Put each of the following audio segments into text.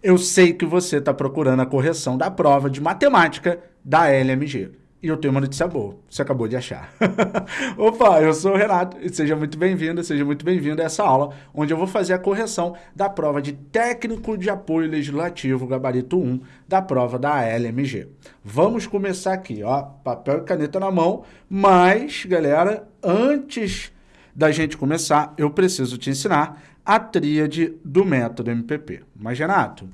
Eu sei que você está procurando a correção da prova de matemática da LMG. E eu tenho uma notícia boa, você acabou de achar. Opa, eu sou o Renato e seja muito bem-vindo, seja muito bem-vindo a essa aula, onde eu vou fazer a correção da prova de Técnico de Apoio Legislativo, gabarito 1, da prova da LMG. Vamos começar aqui, ó, papel e caneta na mão, mas, galera, antes da gente começar, eu preciso te ensinar a tríade do método MPP. Mas, Renato,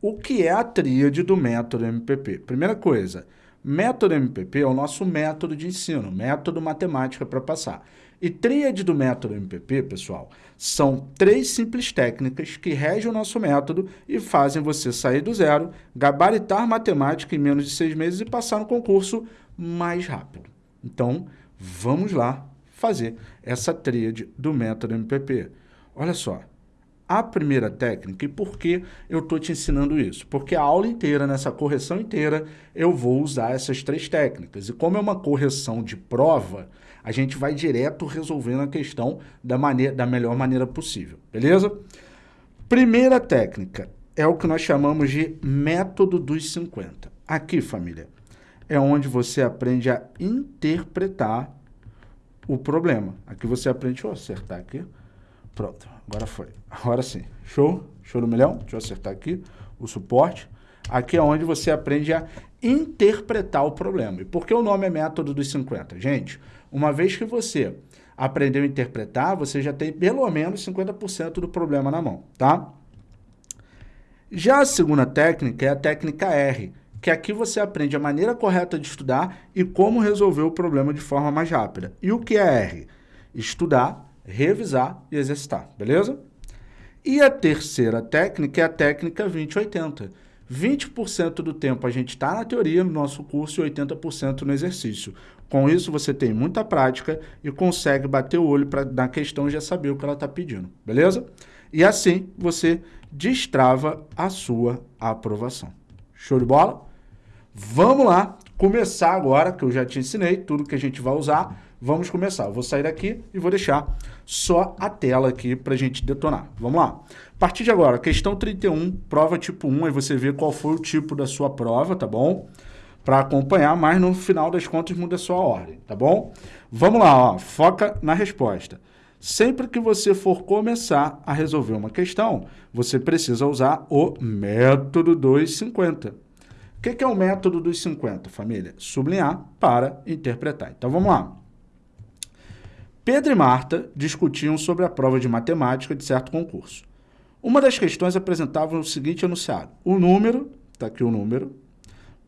o que é a tríade do método MPP? Primeira coisa, Método MPP é o nosso método de ensino, método matemática para passar. E tríade do método MPP, pessoal, são três simples técnicas que regem o nosso método e fazem você sair do zero, gabaritar matemática em menos de seis meses e passar no concurso mais rápido. Então, vamos lá fazer essa tríade do método MPP. Olha só, a primeira técnica. E por que eu estou te ensinando isso? Porque a aula inteira, nessa correção inteira, eu vou usar essas três técnicas. E como é uma correção de prova, a gente vai direto resolvendo a questão da, maneira, da melhor maneira possível, beleza? Primeira técnica é o que nós chamamos de método dos 50. Aqui, família, é onde você aprende a interpretar o problema. Aqui você aprende, deixa eu acertar aqui, Pronto, agora foi. Agora sim. Show? Show do milhão? Deixa eu acertar aqui o suporte. Aqui é onde você aprende a interpretar o problema. E por que o nome é método dos 50? Gente, uma vez que você aprendeu a interpretar, você já tem pelo menos 50% do problema na mão, tá? Já a segunda técnica é a técnica R, que aqui você aprende a maneira correta de estudar e como resolver o problema de forma mais rápida. E o que é R? Estudar, revisar e exercitar, beleza? E a terceira técnica é a técnica 20-80. 20% do tempo a gente está na teoria no nosso curso e 80% no exercício. Com isso, você tem muita prática e consegue bater o olho pra, na questão e já saber o que ela está pedindo, beleza? E assim, você destrava a sua aprovação. Show de bola? Vamos lá começar agora, que eu já te ensinei tudo que a gente vai usar Vamos começar. Eu vou sair daqui e vou deixar só a tela aqui para a gente detonar. Vamos lá. A partir de agora, questão 31, prova tipo 1, aí você vê qual foi o tipo da sua prova, tá bom? Para acompanhar, mas no final das contas muda a sua ordem, tá bom? Vamos lá, ó, foca na resposta. Sempre que você for começar a resolver uma questão, você precisa usar o método 250. O que, que é o método dos 50, família? Sublinhar para interpretar. Então, vamos lá. Pedro e Marta discutiam sobre a prova de matemática de certo concurso. Uma das questões apresentava o seguinte enunciado. O número, está aqui o número,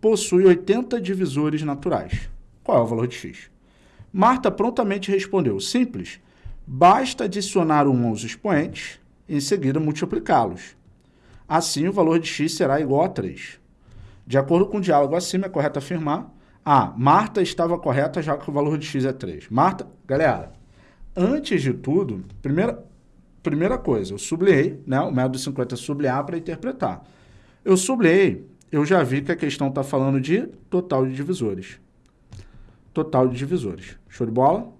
possui 80 divisores naturais. Qual é o valor de x? Marta prontamente respondeu, simples, basta adicionar um aos expoentes e em seguida multiplicá-los. Assim, o valor de x será igual a 3. De acordo com o diálogo acima, é correto afirmar ah, Marta estava correta já que o valor de x é 3. Marta, galera, Antes de tudo, primeira, primeira coisa, eu sublinhei, né? O método 50 é sublinhar para interpretar. Eu sublinhei, eu já vi que a questão está falando de total de divisores. Total de divisores. Show de bola?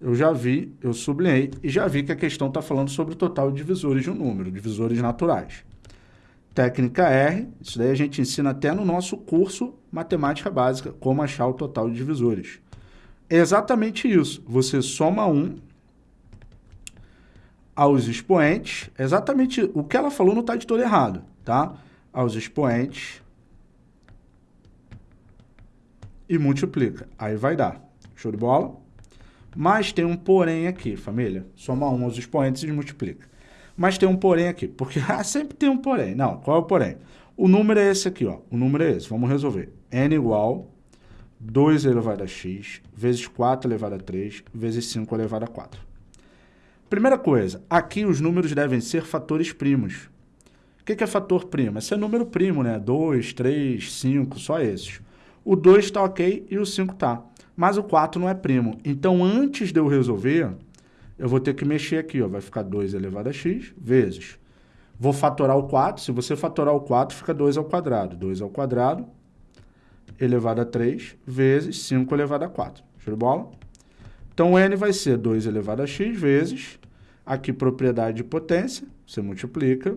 Eu já vi, eu sublinhei e já vi que a questão está falando sobre o total de divisores de um número, divisores naturais. Técnica R, isso daí a gente ensina até no nosso curso Matemática Básica, como achar o total de divisores. Exatamente isso. Você soma um aos expoentes, exatamente o que ela falou não está de todo errado, tá? Aos expoentes e multiplica. Aí vai dar. Show de bola? Mas tem um porém aqui, família. Soma um aos expoentes e multiplica. Mas tem um porém aqui, porque ah, sempre tem um porém. Não, qual é o porém? O número é esse aqui, ó. O número é esse. Vamos resolver. n igual 2 elevado a x, vezes 4 elevado a 3, vezes 5 elevado a 4. Primeira coisa, aqui os números devem ser fatores primos. O que é fator primo? Esse é número primo, né? 2, 3, 5, só esses. O 2 está ok e o 5 está. Mas o 4 não é primo. Então, antes de eu resolver, eu vou ter que mexer aqui. Ó. Vai ficar 2 elevado a x vezes. Vou fatorar o 4. Se você fatorar o 4, fica 2 ao quadrado. 2 ao quadrado elevado a 3 vezes 5 elevado a 4. Show de bola? Então, n vai ser 2 elevado a x vezes, aqui propriedade de potência, você multiplica,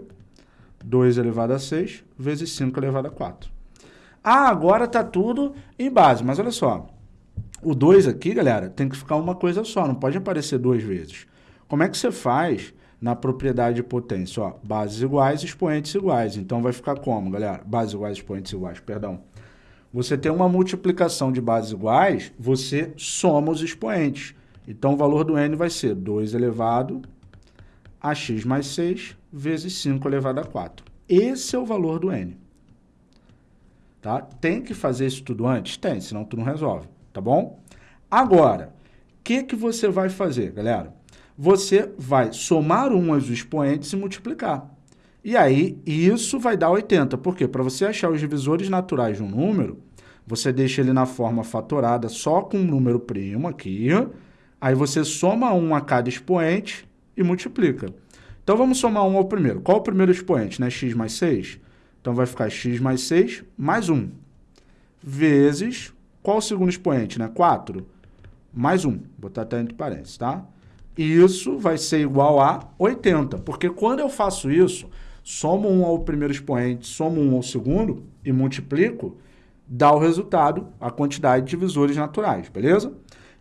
2 elevado a 6 vezes 5 elevado a 4. Ah, agora está tudo em base, mas olha só. O 2 aqui, galera, tem que ficar uma coisa só, não pode aparecer duas vezes. Como é que você faz na propriedade de potência? Ó, bases iguais, expoentes iguais. Então, vai ficar como, galera? Bases iguais, expoentes iguais, perdão. Você tem uma multiplicação de bases iguais, você soma os expoentes. Então, o valor do n vai ser 2 elevado a x mais 6 vezes 5 elevado a 4. Esse é o valor do n. Tá? Tem que fazer isso tudo antes? Tem, senão tu não resolve, tá bom? Agora, o que, que você vai fazer, galera? Você vai somar um aos expoentes e multiplicar. E aí, isso vai dar 80. Por quê? Para você achar os divisores naturais de um número, você deixa ele na forma fatorada só com um número primo aqui, aí você soma um a cada expoente e multiplica. Então, vamos somar um ao primeiro. Qual o primeiro expoente? Né? x mais 6? Então, vai ficar x mais 6 mais 1, vezes, qual o segundo expoente? Né? 4 mais 1. Vou botar até entre parênteses, tá? Isso vai ser igual a 80, porque quando eu faço isso, somo 1 ao primeiro expoente, somo 1 ao segundo e multiplico, dá o resultado, a quantidade de divisores naturais, beleza?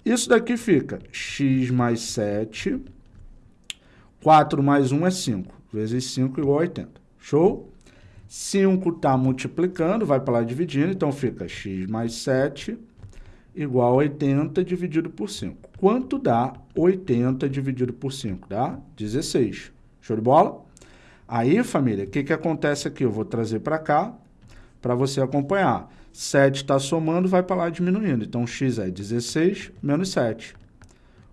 Isso daqui fica x mais 7, 4 mais 1 é 5, vezes 5 igual a 80. Show? 5 está multiplicando, vai para lá dividindo, então fica x mais 7 igual a 80 dividido por 5. Quanto dá 80 dividido por 5? Dá 16. Show de bola? Aí, família, o que, que acontece aqui? Eu vou trazer para cá para você acompanhar. 7 está somando, vai para lá diminuindo. Então, x é 16 menos 7.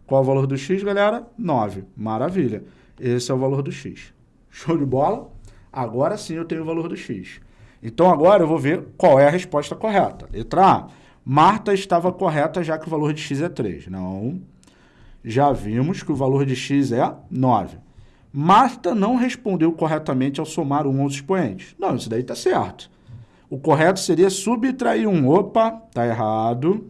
Qual o valor do x, galera? 9. Maravilha. Esse é o valor do x. Show de bola? Agora sim eu tenho o valor do x. Então, agora eu vou ver qual é a resposta correta. Letra A. Marta estava correta já que o valor de x é 3. Não. Já vimos que o valor de x é 9. Marta não respondeu corretamente ao somar um aos expoentes. Não, isso daí está certo. O correto seria subtrair um. Opa, está errado.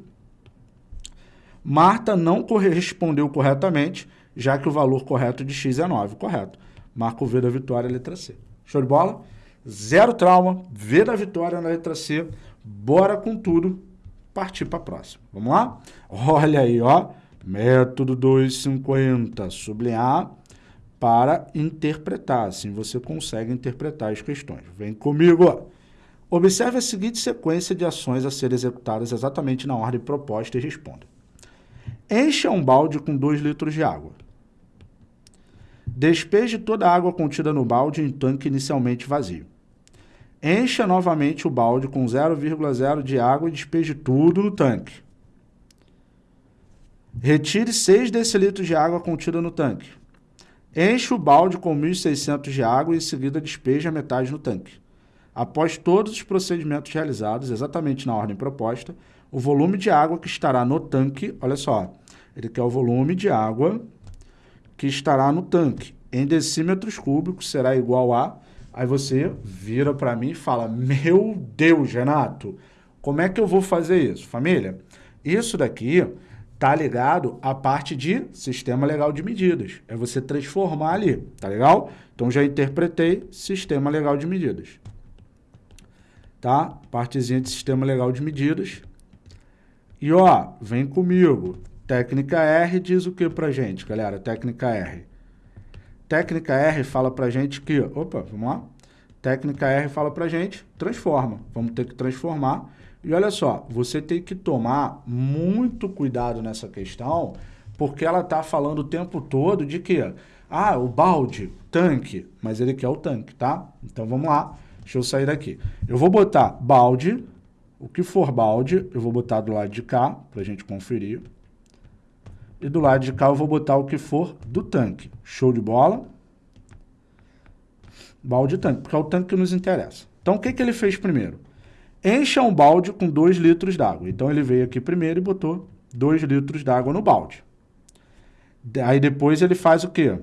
Marta não respondeu corretamente, já que o valor correto de x é 9. Correto. Marca o V da vitória, letra C. Show de bola? Zero trauma, V da vitória na letra C. Bora com tudo, partir para a próxima. Vamos lá? Olha aí, ó. Método 250, sublinhar para interpretar. Assim você consegue interpretar as questões. Vem comigo. Observe a seguinte sequência de ações a serem executadas exatamente na ordem proposta e responda. Encha um balde com 2 litros de água. Despeje toda a água contida no balde em tanque inicialmente vazio. Encha novamente o balde com 0,0 de água e despeje tudo no tanque. Retire 6 decilitros de água contida no tanque. Encha o balde com 1.600 de água e em seguida despeje a metade no tanque. Após todos os procedimentos realizados, exatamente na ordem proposta, o volume de água que estará no tanque, olha só, ele quer o volume de água que estará no tanque. Em decímetros cúbicos será igual a... Aí você vira para mim e fala, meu Deus, Renato, como é que eu vou fazer isso? Família, isso daqui tá ligado à parte de sistema legal de medidas. É você transformar ali, tá legal? Então, já interpretei sistema legal de medidas. Tá? Partezinha de sistema legal de medidas. E, ó, vem comigo. Técnica R diz o que pra gente, galera? Técnica R. Técnica R fala pra gente que... Opa, vamos lá? Técnica R fala pra gente, transforma. Vamos ter que transformar. E olha só, você tem que tomar muito cuidado nessa questão, porque ela está falando o tempo todo de que, ah, o balde, tanque, mas ele quer o tanque, tá? Então vamos lá, deixa eu sair daqui. Eu vou botar balde, o que for balde, eu vou botar do lado de cá, para a gente conferir. E do lado de cá eu vou botar o que for do tanque. Show de bola? Balde tanque, porque é o tanque que nos interessa. Então, o que, que ele fez primeiro? Encha um balde com 2 litros d'água. Então, ele veio aqui primeiro e botou 2 litros d'água no balde. Aí, depois, ele faz o quê?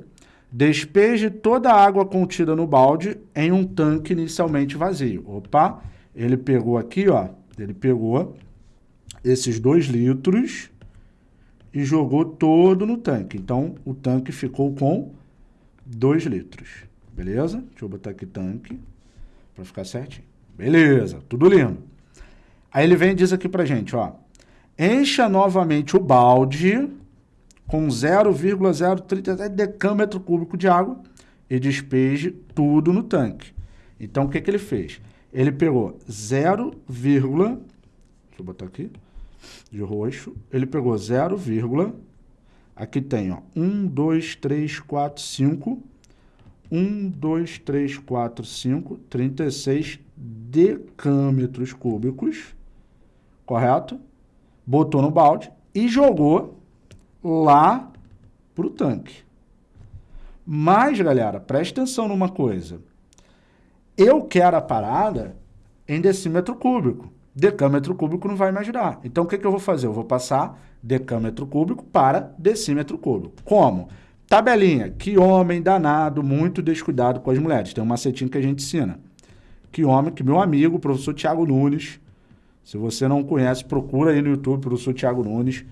Despeje toda a água contida no balde em um tanque inicialmente vazio. Opa, ele pegou aqui, ó, ele pegou esses 2 litros e jogou todo no tanque. Então, o tanque ficou com 2 litros. beleza? Deixa eu botar aqui tanque, para ficar certinho. Beleza, tudo lindo. Aí ele vem e diz aqui pra gente, ó, encha novamente o balde com 0,037 decâmetro cúbico de água e despeje tudo no tanque. Então, o que, que ele fez? Ele pegou 0, deixa eu botar aqui, de roxo, ele pegou 0, aqui tem, ó, 1, 2, 3, 4, 5, 1, 2, 3, 4, 5, 36 decâmetros cúbicos, correto? Botou no balde e jogou lá para o tanque. Mas, galera, preste atenção numa coisa. Eu quero a parada em decímetro cúbico. Decâmetro cúbico não vai me ajudar. Então, o que, que eu vou fazer? Eu vou passar decâmetro cúbico para decímetro cúbico. Como? Tabelinha. Que homem danado, muito descuidado com as mulheres. Tem um macetinho que a gente ensina. Que homem, que meu amigo, professor Tiago Nunes, se você não conhece, procura aí no YouTube, professor Tiago Nunes,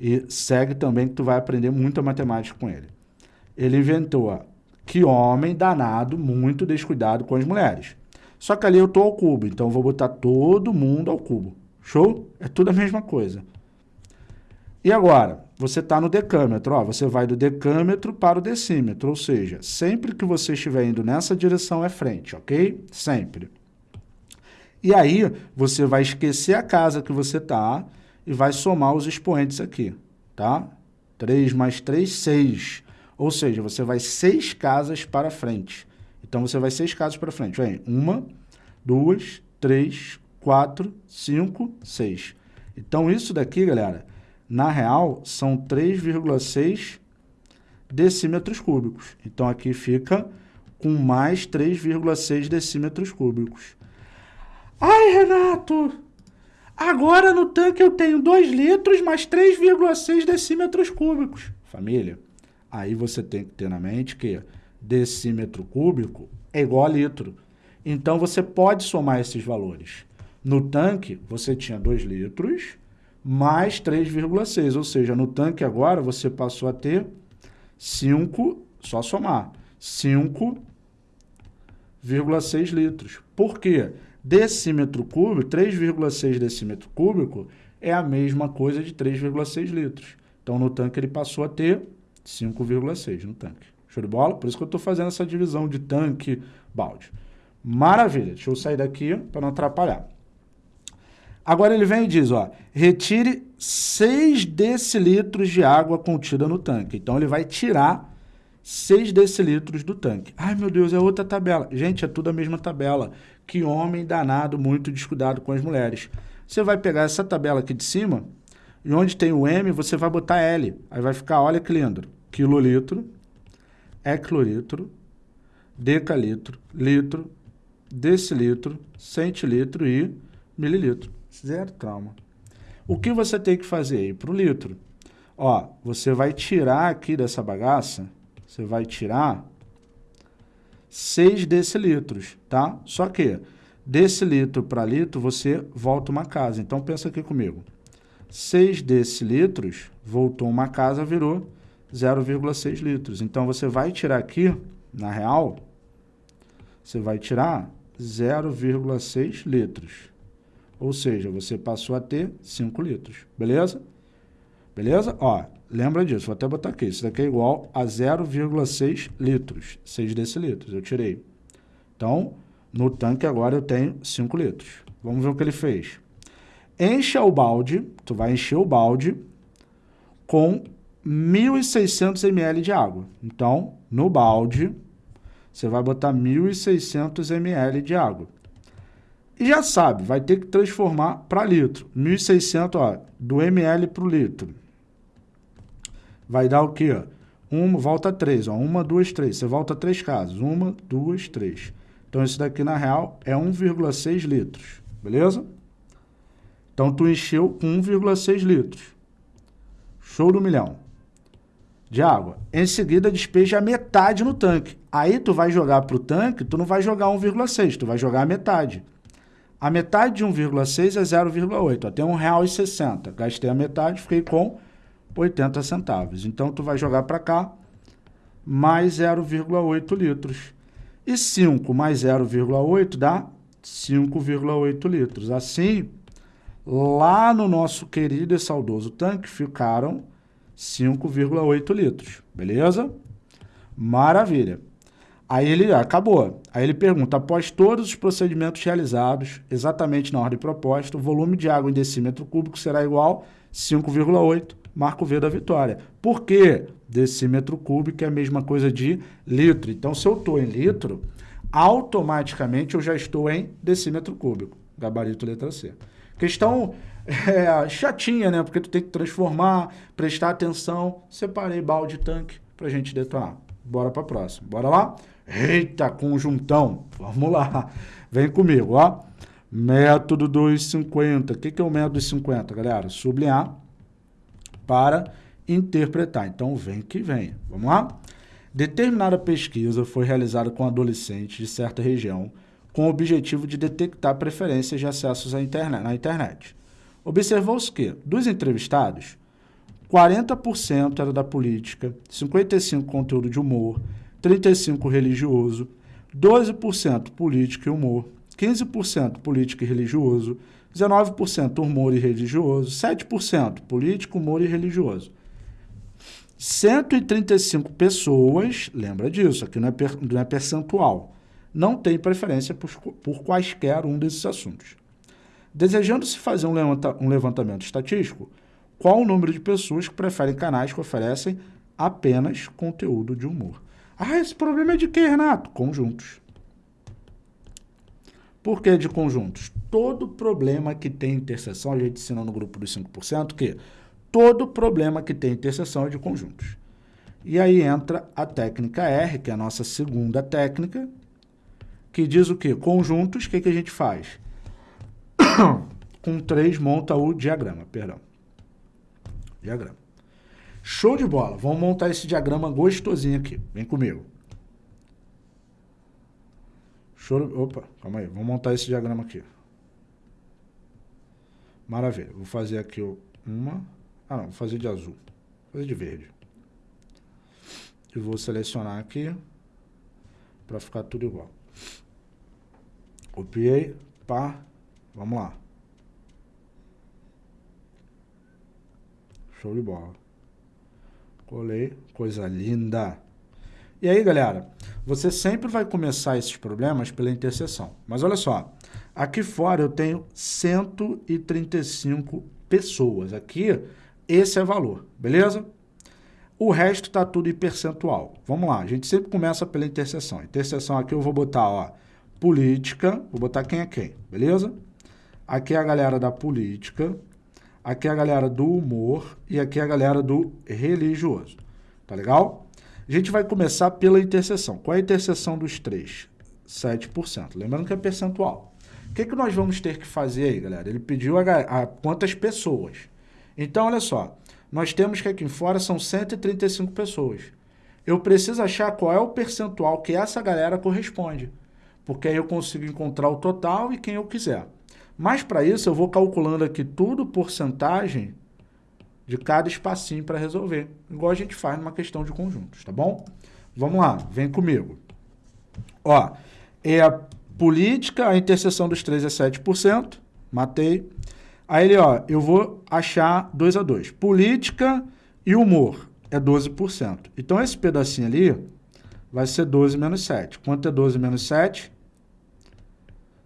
e segue também que tu vai aprender muita matemática com ele. Ele inventou que homem danado, muito descuidado com as mulheres. Só que ali eu estou ao cubo, então vou botar todo mundo ao cubo. Show? É tudo a mesma coisa. E agora, você está no decâmetro, ó, você vai do decâmetro para o decímetro, ou seja, sempre que você estiver indo nessa direção é frente, ok? Sempre. E aí, você vai esquecer a casa que você está e vai somar os expoentes aqui, tá? 3 mais 3, 6. Ou seja, você vai seis casas para frente. Então, você vai seis casas para frente. Vem, uma, duas, três, quatro, cinco, seis. Então, isso daqui, galera, na real, são 3,6 decímetros cúbicos. Então, aqui fica com mais 3,6 decímetros cúbicos. Ai, Renato, Agora no tanque eu tenho 2 litros mais 3,6 decímetros cúbicos. Família, aí você tem que ter na mente que decímetro cúbico é igual a litro. Então você pode somar esses valores. No tanque você tinha 2 litros mais 3,6, ou seja, no tanque agora você passou a ter 5, só somar, 5,6 litros. Por quê? decímetro cúbico, 3,6 decímetro cúbico, é a mesma coisa de 3,6 litros. Então, no tanque, ele passou a ter 5,6 no tanque. Show de bola? Por isso que eu estou fazendo essa divisão de tanque, balde. Maravilha. Deixa eu sair daqui para não atrapalhar. Agora ele vem e diz, ó, retire 6 decilitros de água contida no tanque. Então, ele vai tirar 6 decilitros do tanque. Ai, meu Deus, é outra tabela. Gente, é tudo a mesma tabela que homem danado, muito descuidado com as mulheres. Você vai pegar essa tabela aqui de cima, e onde tem o M, você vai botar L. Aí vai ficar, olha que lindo, quilolitro, hectolitro, decalitro, litro, decilitro, centilitro e mililitro. Zero trauma. O que você tem que fazer aí para o litro? Ó, você vai tirar aqui dessa bagaça, você vai tirar 6 decilitros, tá? Só que decilitro para litro, você volta uma casa. Então, pensa aqui comigo. 6 decilitros, voltou uma casa, virou 0,6 litros. Então, você vai tirar aqui, na real, você vai tirar 0,6 litros. Ou seja, você passou a ter 5 litros, beleza? Beleza? Ó, Lembra disso, vou até botar aqui. Isso daqui é igual a 0,6 litros, 6 decilitros, eu tirei. Então, no tanque agora eu tenho 5 litros. Vamos ver o que ele fez. Encha o balde, tu vai encher o balde com 1.600 ml de água. Então, no balde, você vai botar 1.600 ml de água. E já sabe, vai ter que transformar para litro. 1.600, ó, do ml para o litro vai dar o quê? Uma, volta três, ó. Uma, duas, três. Você volta três casas. Uma, duas, três. Então, isso daqui, na real, é 1,6 litros. Beleza? Então, tu encheu com 1,6 litros. Show do milhão. De água. Em seguida, despeja a metade no tanque. Aí, tu vai jogar para o tanque, tu não vai jogar 1,6, tu vai jogar a metade. A metade de 1,6 é 0,8. Até R$ 1,60. Gastei a metade, fiquei com 80 centavos. Então, tu vai jogar para cá mais 0,8 litros. E 5 mais 0,8 dá 5,8 litros. Assim, lá no nosso querido e saudoso tanque ficaram 5,8 litros, beleza? Maravilha. Aí ele acabou. Aí ele pergunta, após todos os procedimentos realizados, exatamente na ordem proposta, o volume de água em decímetro cúbico será igual a 5,8, marco V da vitória. Por quê? Decímetro cúbico é a mesma coisa de litro. Então, se eu estou em litro, automaticamente eu já estou em decímetro cúbico. Gabarito letra C. Questão é, chatinha, né? Porque tu tem que transformar, prestar atenção. Separei balde tanque para a gente detonar. Bora para a próxima. Bora lá? Eita, conjuntão. Vamos lá. Vem comigo, ó. Método 250. O que, que é o método 250, galera? Sublinhar para interpretar. Então, vem que vem. Vamos lá? Determinada pesquisa foi realizada com adolescentes de certa região com o objetivo de detectar preferências de acessos à internet, na internet. Observou-se que, dos entrevistados, 40% era da política, 55% conteúdo de humor, 35% religioso, 12% política e humor, 15% política e religioso, 19% humor e religioso, 7% político, humor e religioso. 135 pessoas, lembra disso, aqui não é, per, não é percentual, não tem preferência por, por quaisquer um desses assuntos. Desejando-se fazer um, levanta, um levantamento estatístico, qual o número de pessoas que preferem canais que oferecem apenas conteúdo de humor? Ah, esse problema é de quê, Renato? Conjuntos. Por que de conjuntos? Todo problema que tem interseção, a gente ensina no grupo dos 5%, que todo problema que tem interseção é de conjuntos. E aí entra a técnica R, que é a nossa segunda técnica, que diz o quê? Conjuntos, o que, que a gente faz? Com 3 monta o diagrama, perdão. Diagrama. Show de bola. Vamos montar esse diagrama gostosinho aqui. Vem comigo. Show. Opa, calma aí. Vamos montar esse diagrama aqui. Maravilha. Vou fazer aqui uma... Ah, não. Vou fazer de azul. Vou fazer de verde. E vou selecionar aqui para ficar tudo igual. Copiei. Pá. Vamos lá. Show de bola. Colei, coisa linda. E aí, galera, você sempre vai começar esses problemas pela interseção. Mas olha só, aqui fora eu tenho 135 pessoas. Aqui, esse é valor, beleza? O resto está tudo em percentual. Vamos lá, a gente sempre começa pela interseção. Interseção aqui eu vou botar, ó, política, vou botar quem é quem, beleza? Aqui é a galera da política, aqui é a galera do humor e aqui é a galera do religioso. Tá legal? A gente vai começar pela interseção. Qual é a interseção dos três? 7%. Lembrando que é percentual. O que, que nós vamos ter que fazer aí, galera? Ele pediu a, a quantas pessoas. Então, olha só. Nós temos que aqui fora são 135 pessoas. Eu preciso achar qual é o percentual que essa galera corresponde. Porque aí eu consigo encontrar o total e quem eu quiser. Mas para isso eu vou calculando aqui tudo porcentagem de cada espacinho para resolver, igual a gente faz numa questão de conjuntos, tá bom? Vamos lá, vem comigo. Ó, é a política, a interseção dos três é 7%, matei. Aí ele, ó, eu vou achar 2 a 2. Política e humor é 12%. Então esse pedacinho ali vai ser 12 menos 7. Quanto é 12 menos 7?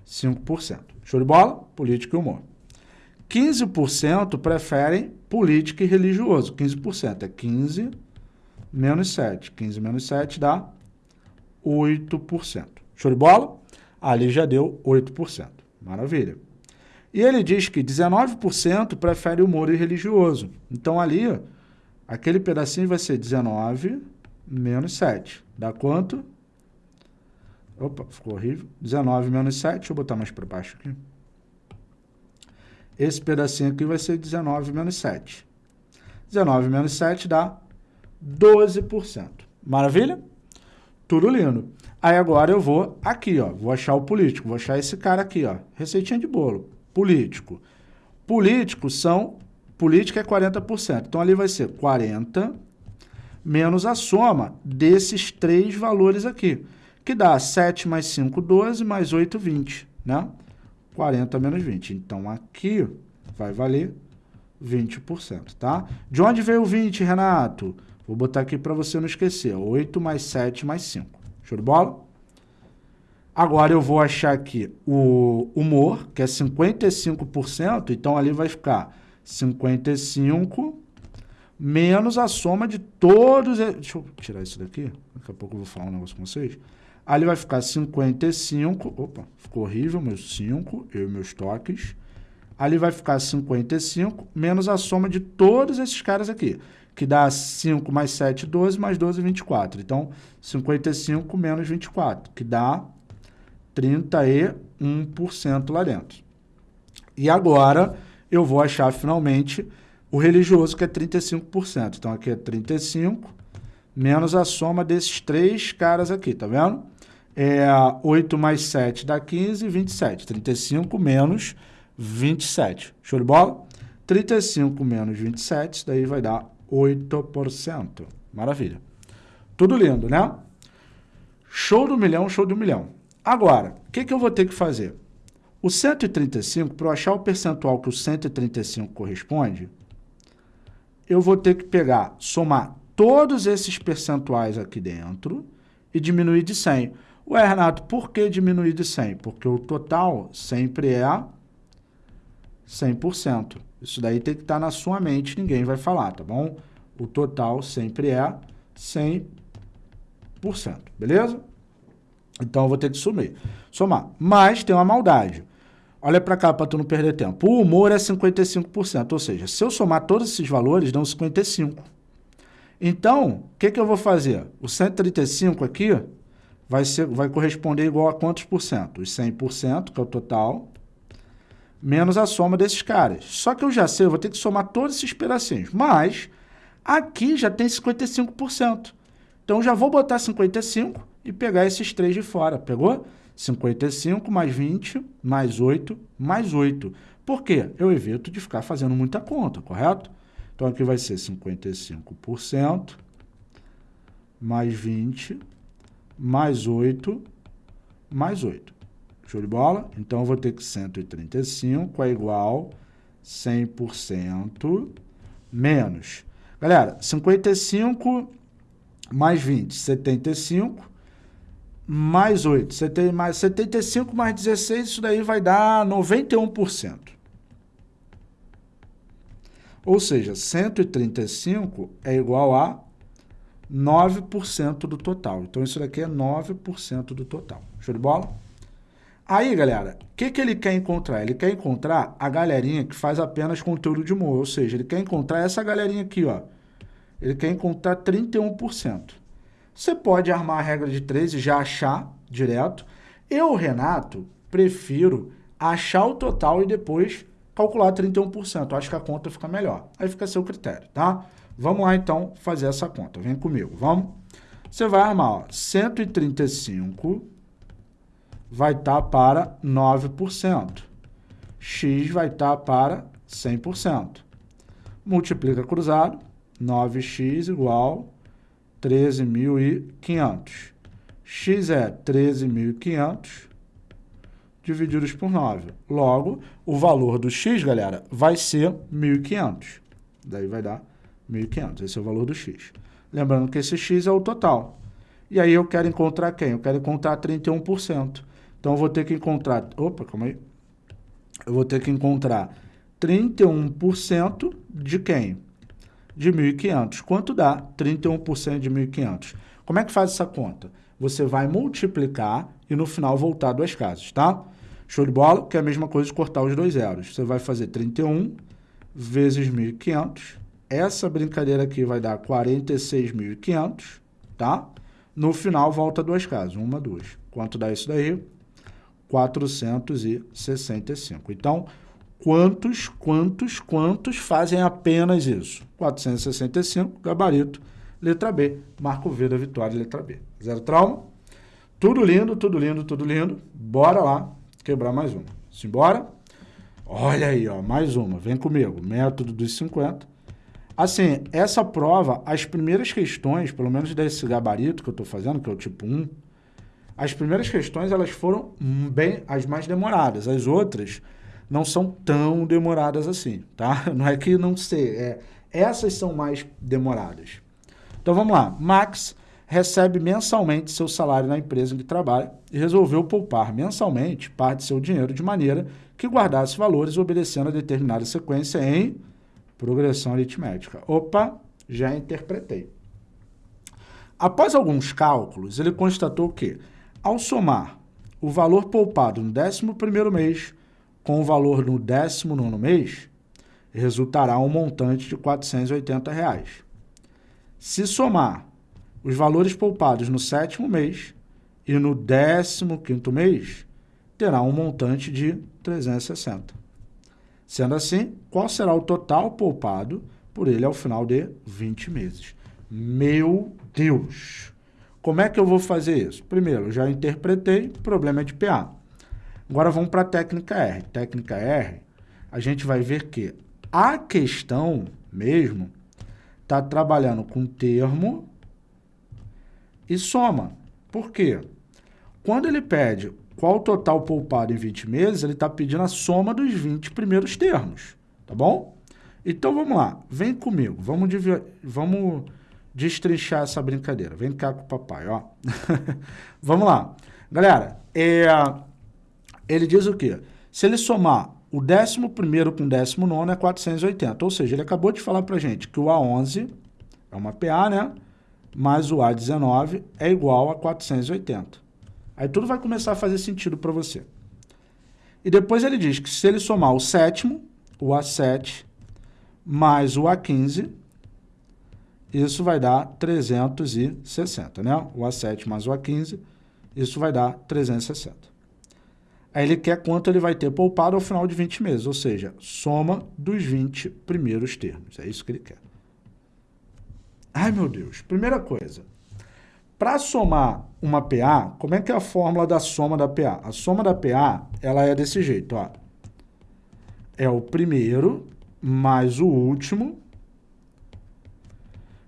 5%. Show de bola? Política e humor. 15% preferem política e religioso. 15% é 15 menos 7. 15 menos 7 dá 8%. Show de bola? Ali já deu 8%. Maravilha. E ele diz que 19% prefere humor e religioso. Então ali, aquele pedacinho vai ser 19 menos 7. Dá quanto? Opa, ficou horrível. 19 menos 7, deixa eu botar mais para baixo aqui. Esse pedacinho aqui vai ser 19 menos 7. 19 menos 7 dá 12%. Maravilha? Tudo lindo. Aí agora eu vou aqui, ó, vou achar o político, vou achar esse cara aqui, ó, receitinha de bolo, político. Políticos são, política é 40%, então ali vai ser 40 menos a soma desses três valores aqui que dá 7 mais 5, 12, mais 8, 20, né? 40 menos 20. Então, aqui vai valer 20%, tá? De onde veio o 20, Renato? Vou botar aqui para você não esquecer. 8 mais 7 mais 5. Show de bola? Agora eu vou achar aqui o humor, que é 55%, então ali vai ficar 55 menos a soma de todos... Deixa eu tirar isso daqui, daqui a pouco eu vou falar um negócio com vocês. Ali vai ficar 55, opa, ficou horrível, meus 5, eu e meus toques. Ali vai ficar 55 menos a soma de todos esses caras aqui, que dá 5 mais 7, 12, mais 12, 24. Então, 55 menos 24, que dá 31% lá dentro. E agora eu vou achar finalmente o religioso, que é 35%. Então, aqui é 35 menos a soma desses três caras aqui, tá vendo? É 8 mais 7 dá 15, 27. 35 menos 27. Show de bola? 35 menos 27, isso daí vai dar 8%. Maravilha. Tudo lindo, né? Show do milhão, show do milhão. Agora, o que, que eu vou ter que fazer? O 135, para eu achar o percentual que o 135 corresponde, eu vou ter que pegar, somar todos esses percentuais aqui dentro e diminuir de 100. Ué, Renato, por que diminuir de 100? Porque o total sempre é 100%. Isso daí tem que estar na sua mente, ninguém vai falar, tá bom? O total sempre é 100%, beleza? Então, eu vou ter que sumir. somar. Mas tem uma maldade. Olha para cá para tu não perder tempo. O humor é 55%, ou seja, se eu somar todos esses valores, dão 55%. Então, o que, que eu vou fazer? O 135 aqui vai, ser, vai corresponder igual a quantos por cento? Os 100%, que é o total, menos a soma desses caras. Só que eu já sei, eu vou ter que somar todos esses pedacinhos. Mas, aqui já tem 55%. Então, já vou botar 55 e pegar esses três de fora. Pegou? 55 mais 20, mais 8, mais 8. Por quê? Eu evito de ficar fazendo muita conta, correto? Então, aqui vai ser 55% mais 20, mais 8, mais 8. Show de bola? Então, eu vou ter que 135 é igual 100% menos. Galera, 55 mais 20, 75 mais 8. Você tem mais 75 mais 16, isso daí vai dar 91%. Ou seja, 135 é igual a 9% do total. Então, isso daqui é 9% do total. Show de bola? Aí, galera, o que, que ele quer encontrar? Ele quer encontrar a galerinha que faz apenas conteúdo de humor. Ou seja, ele quer encontrar essa galerinha aqui, ó. Ele quer encontrar 31%. Você pode armar a regra de 3 e já achar direto. Eu, Renato, prefiro achar o total e depois calcular 31%. Acho que a conta fica melhor. Aí fica a seu critério, tá? Vamos lá, então, fazer essa conta. Vem comigo, vamos? Você vai armar, ó, 135 vai estar tá para 9%. X vai estar tá para 100%. Multiplica cruzado, 9x igual 13.500. X é 13.500 divididos por 9. Logo, o valor do x, galera, vai ser 1.500. Daí vai dar 1.500. Esse é o valor do x. Lembrando que esse x é o total. E aí eu quero encontrar quem? Eu quero encontrar 31%. Então, eu vou ter que encontrar... Opa, calma aí. Eu vou ter que encontrar 31% de quem? de 1.500. Quanto dá 31% de 1.500? Como é que faz essa conta? Você vai multiplicar e no final voltar duas casas, tá? Show de bola? Que é a mesma coisa de cortar os dois zeros. Você vai fazer 31 vezes 1.500. Essa brincadeira aqui vai dar 46.500, tá? No final, volta duas casas. Uma, duas. Quanto dá isso daí? 465. Então, Quantos, quantos, quantos fazem apenas isso? 465, gabarito, letra B. Marco V da vitória, letra B. Zero trauma. Tudo lindo, tudo lindo, tudo lindo. Bora lá quebrar mais uma. Simbora? Olha aí, ó, mais uma. Vem comigo. Método dos 50. Assim, essa prova, as primeiras questões, pelo menos desse gabarito que eu estou fazendo, que é o tipo 1, as primeiras questões elas foram bem as mais demoradas, as outras não são tão demoradas assim, tá? Não é que não sei, é, essas são mais demoradas. Então vamos lá, Max recebe mensalmente seu salário na empresa em que trabalha e resolveu poupar mensalmente parte de seu dinheiro de maneira que guardasse valores obedecendo a determinada sequência em progressão aritmética. Opa, já interpretei. Após alguns cálculos, ele constatou que, ao somar o valor poupado no 11º mês com o valor no 19º mês, resultará um montante de 480 reais. Se somar os valores poupados no sétimo mês e no 15º mês, terá um montante de 360. Sendo assim, qual será o total poupado por ele ao final de 20 meses? Meu Deus! Como é que eu vou fazer isso? Primeiro, já interpretei, problema é de PA. Agora vamos para a técnica R. Técnica R, a gente vai ver que a questão mesmo está trabalhando com termo e soma. Por quê? Quando ele pede qual o total poupado em 20 meses, ele está pedindo a soma dos 20 primeiros termos, tá bom? Então vamos lá, vem comigo, vamos, vamos destrinchar essa brincadeira. Vem cá com o papai, ó. vamos lá. Galera, é, ele diz o quê? Se ele somar o 11 com o 19 é 480, ou seja, ele acabou de falar para gente que o A11 é uma PA, né? Mais o A19 é igual a 480. Aí tudo vai começar a fazer sentido para você. E depois ele diz que se ele somar o sétimo, o A7, mais o A15, isso vai dar 360, né? O A7 mais o A15, isso vai dar 360. Aí ele quer quanto ele vai ter poupado ao final de 20 meses, ou seja, soma dos 20 primeiros termos. É isso que ele quer. Ai, meu Deus. Primeira coisa, para somar uma PA, como é que é a fórmula da soma da PA? A soma da PA, ela é desse jeito, ó. É o primeiro mais o último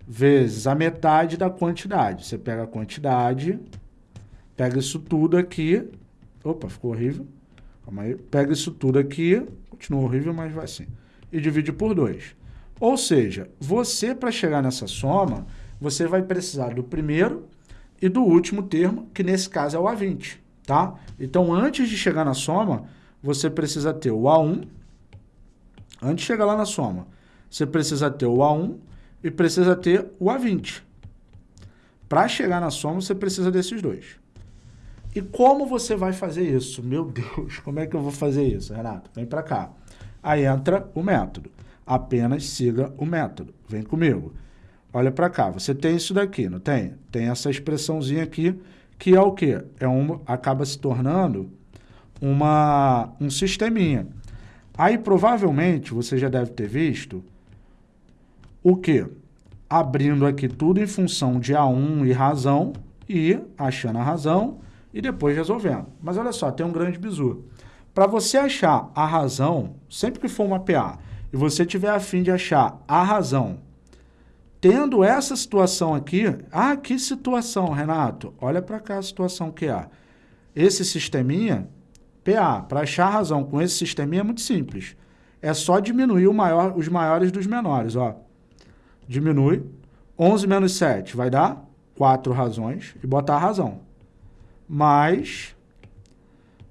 vezes a metade da quantidade. Você pega a quantidade, pega isso tudo aqui Opa, ficou horrível. Calma aí. Pega isso tudo aqui, continua horrível, mas vai assim. E divide por 2. Ou seja, você, para chegar nessa soma, você vai precisar do primeiro e do último termo, que nesse caso é o A20, tá? Então, antes de chegar na soma, você precisa ter o A1. Antes de chegar lá na soma, você precisa ter o A1 e precisa ter o A20. Para chegar na soma, você precisa desses dois. E como você vai fazer isso? Meu Deus, como é que eu vou fazer isso, Renato? Vem para cá. Aí entra o método. Apenas siga o método. Vem comigo. Olha para cá. Você tem isso daqui, não tem? Tem essa expressãozinha aqui, que é o quê? É um, acaba se tornando uma, um sisteminha. Aí, provavelmente, você já deve ter visto o quê? Abrindo aqui tudo em função de A1 e razão e achando a razão e depois resolvendo. Mas olha só, tem um grande bizu. Para você achar a razão, sempre que for uma PA, e você tiver a fim de achar a razão, tendo essa situação aqui, ah, que situação, Renato? Olha para cá a situação que há. Esse sisteminha, PA, para achar razão com esse sisteminha é muito simples. É só diminuir maior, os maiores dos menores, ó. Diminui. 11 menos 7 vai dar 4 razões e botar a razão mais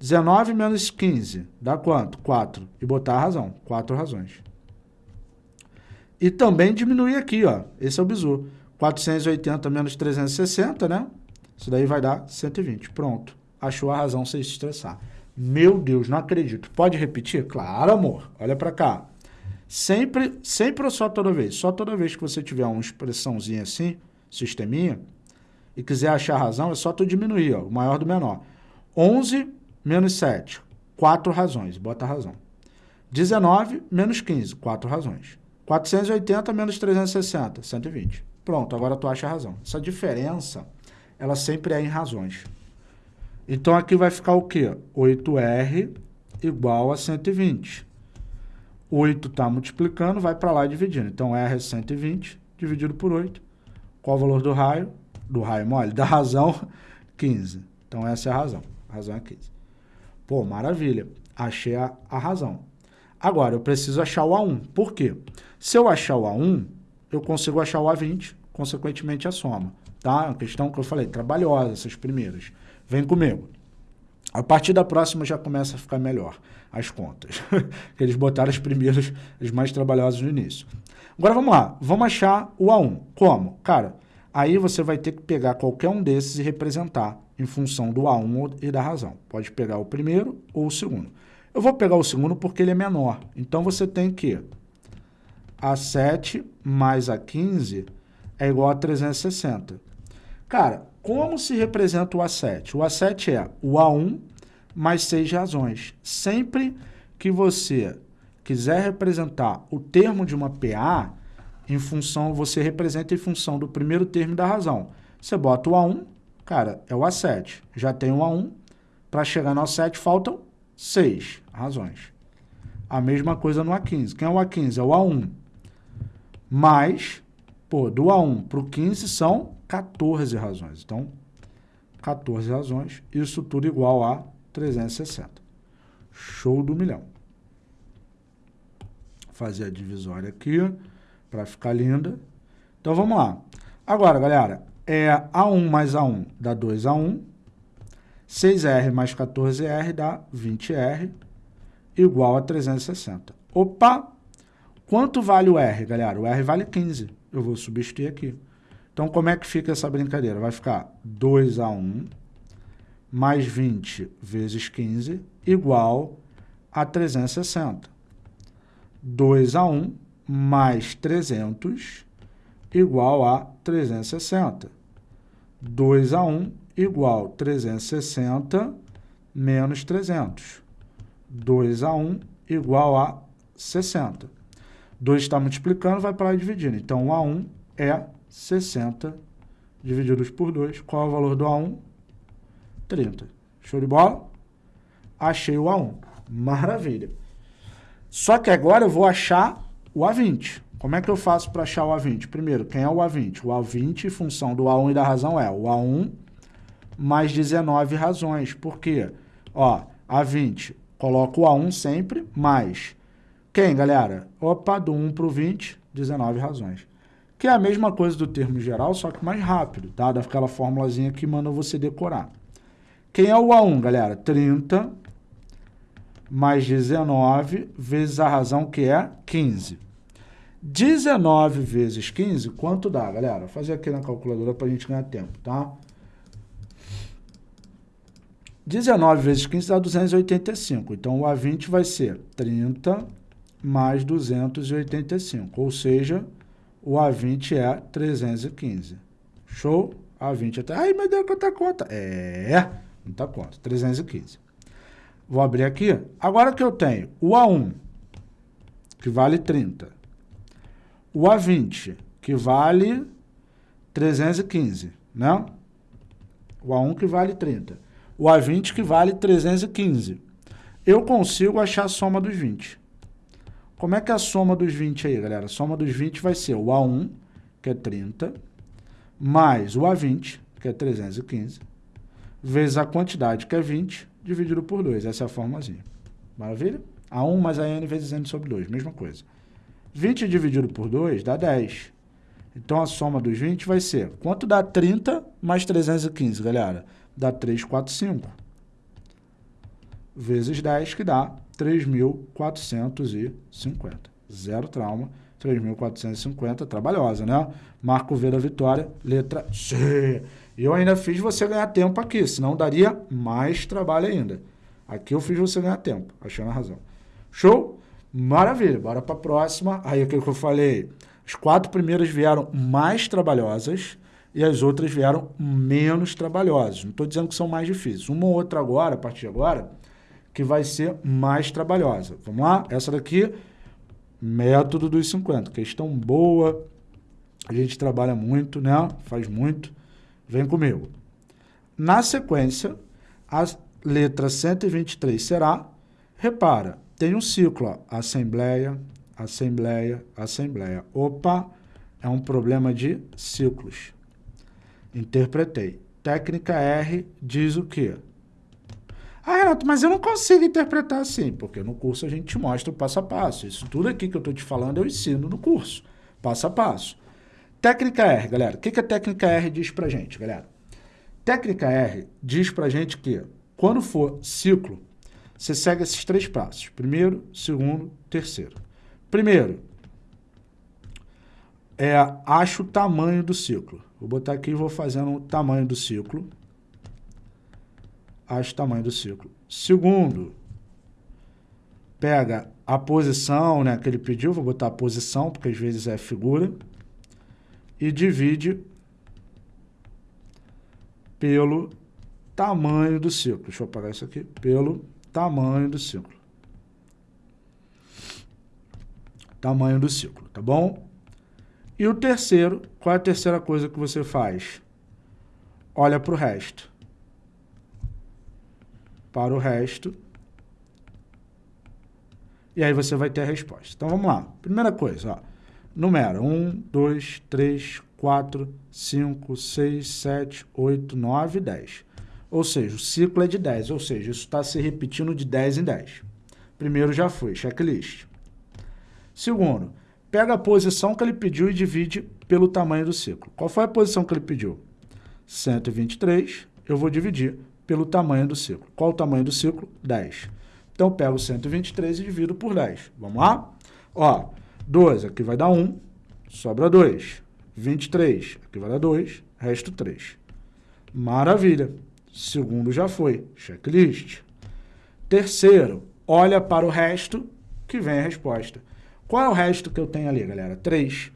19 menos 15 dá quanto? 4. E botar a razão, 4 razões. E também diminuir aqui, ó. Esse é o bizu. 480 menos 360, né? Isso daí vai dar 120. Pronto. Achou a razão sem se estressar. Meu Deus, não acredito. Pode repetir? Claro, amor. Olha para cá. Sempre, sempre ou só toda vez? Só toda vez que você tiver uma expressãozinha assim, sisteminha, e quiser achar a razão, é só tu diminuir, ó, o maior do menor. 11 menos 7, 4 razões, bota a razão. 19 menos 15, 4 razões. 480 menos 360, 120. Pronto, agora tu acha a razão. Essa diferença, ela sempre é em razões. Então, aqui vai ficar o quê? 8R igual a 120. 8 está multiplicando, vai para lá dividindo. Então, R é 120 dividido por 8. Qual o valor do raio? do raio mole, da razão 15, Então essa é a razão. A razão é 15. Pô, maravilha. Achei a, a razão. Agora, eu preciso achar o A1. Por quê? Se eu achar o A1, eu consigo achar o A20, consequentemente a soma. Tá? É uma questão que eu falei, trabalhosa, essas primeiras. Vem comigo. A partir da próxima já começa a ficar melhor as contas. Eles botaram as primeiras, as mais trabalhosas no início. Agora vamos lá, vamos achar o A1. Como? Cara, aí você vai ter que pegar qualquer um desses e representar em função do A1 e da razão. Pode pegar o primeiro ou o segundo. Eu vou pegar o segundo porque ele é menor. Então você tem que A7 mais A15 é igual a 360. Cara, como se representa o A7? O A7 é o A1 mais 6 razões. Sempre que você quiser representar o termo de uma PA, em função, você representa em função do primeiro termo da razão. Você bota o A1, cara, é o A7. Já tem o A1, para chegar no A7 faltam 6 razões. A mesma coisa no A15. Quem é o A15? É o A1. Mais, pô, do A1 para o 15 são 14 razões. Então, 14 razões, isso tudo igual a 360. Show do milhão fazer a divisória aqui para ficar linda. Então vamos lá. Agora, galera, é A1 mais A1 dá 2A1, 6R mais 14R dá 20R, igual a 360. Opa! Quanto vale o R, galera? O R vale 15. Eu vou substituir aqui. Então, como é que fica essa brincadeira? Vai ficar 2A1 mais 20 vezes 15 igual a 360. 2 a 1 mais 300 igual a 360. 2 a 1 igual 360 menos 300. 2 a 1 igual a 60. 2 está multiplicando, vai para lá dividindo. Então, o A1 é 60 divididos por 2. Qual é o valor do A1? 30. Show de bola? Achei o A1. Maravilha. Só que agora eu vou achar o A20. Como é que eu faço para achar o A20? Primeiro, quem é o A20? O A20, função do A1 e da razão, é o A1 mais 19 razões. Por quê? Ó, A20, coloco o A1 sempre, mais quem, galera? Opa, do 1 para o 20, 19 razões. Que é a mesma coisa do termo geral, só que mais rápido, tá? Daquela formulazinha que manda você decorar. Quem é o A1, galera? 30 mais 19 vezes a razão que é 15. 19 vezes 15, quanto dá, galera? Vou fazer aqui na calculadora para a gente ganhar tempo, tá? 19 vezes 15 dá 285. Então, o A20 vai ser 30 mais 285. Ou seja, o A20 é 315. Show? A20 até... Ai, meu Deus, quanta conta? É, muita conta. 315. Vou abrir aqui. Agora que eu tenho o A1, que vale 30, o A20, que vale 315, né? O A1 que vale 30. O A20 que vale 315. Eu consigo achar a soma dos 20. Como é que é a soma dos 20 aí, galera? A soma dos 20 vai ser o A1, que é 30, mais o A20, que é 315, vezes a quantidade, que é 20, dividido por 2. Essa é a formulazinha. Maravilha? A1 mais a n vezes n sobre 2, mesma coisa. 20 dividido por 2 dá 10. Então, a soma dos 20 vai ser... Quanto dá 30 mais 315, galera? Dá 345. Vezes 10, que dá 3.450. Zero trauma. 3.450, trabalhosa, né? Marco V da vitória, letra C. Eu ainda fiz você ganhar tempo aqui, senão daria mais trabalho ainda. Aqui eu fiz você ganhar tempo, achando a razão. Show? Maravilha, bora para a próxima. Aí aquilo que eu falei, as quatro primeiras vieram mais trabalhosas e as outras vieram menos trabalhosas. Não estou dizendo que são mais difíceis. Uma ou outra agora, a partir de agora, que vai ser mais trabalhosa. Vamos lá? Essa daqui, método dos 50. Questão boa, a gente trabalha muito, né? Faz muito. Vem comigo. Na sequência, a letra 123 será, repara, tem um ciclo, ó, assembleia, assembleia, assembleia. Opa, é um problema de ciclos. Interpretei. técnica R diz o quê? Ah, Renato, mas eu não consigo interpretar assim, porque no curso a gente te mostra o passo a passo. Isso tudo aqui que eu estou te falando eu ensino no curso, passo a passo. Técnica R, galera. O que, que a técnica R diz pra gente, galera? Técnica R diz pra gente que quando for ciclo, você segue esses três passos. Primeiro, segundo, terceiro. Primeiro, é, acho o tamanho do ciclo. Vou botar aqui e vou fazendo o tamanho do ciclo. Acho o tamanho do ciclo. Segundo, pega a posição né, que ele pediu, vou botar a posição, porque às vezes é figura, e divide pelo tamanho do ciclo. Deixa eu apagar isso aqui. Pelo tamanho do ciclo. Tamanho do ciclo, tá bom? E o terceiro, qual é a terceira coisa que você faz? Olha para o resto. Para o resto. E aí você vai ter a resposta. Então vamos lá. Primeira coisa, ó. Numera 1, 2, 3, 4, 5, 6, 7, 8, 9, 10. Ou seja, o ciclo é de 10, ou seja, isso está se repetindo de 10 em 10. Primeiro já foi, checklist. Segundo, pega a posição que ele pediu e divide pelo tamanho do ciclo. Qual foi a posição que ele pediu? 123, eu vou dividir pelo tamanho do ciclo. Qual o tamanho do ciclo? 10. Então, pego 123 e divido por 10. Vamos lá? Ó, 12, aqui vai dar 1, sobra 2. 23, aqui vai dar 2, resto 3. Maravilha. Segundo já foi, checklist. Terceiro, olha para o resto que vem a resposta. Qual é o resto que eu tenho ali, galera? 3.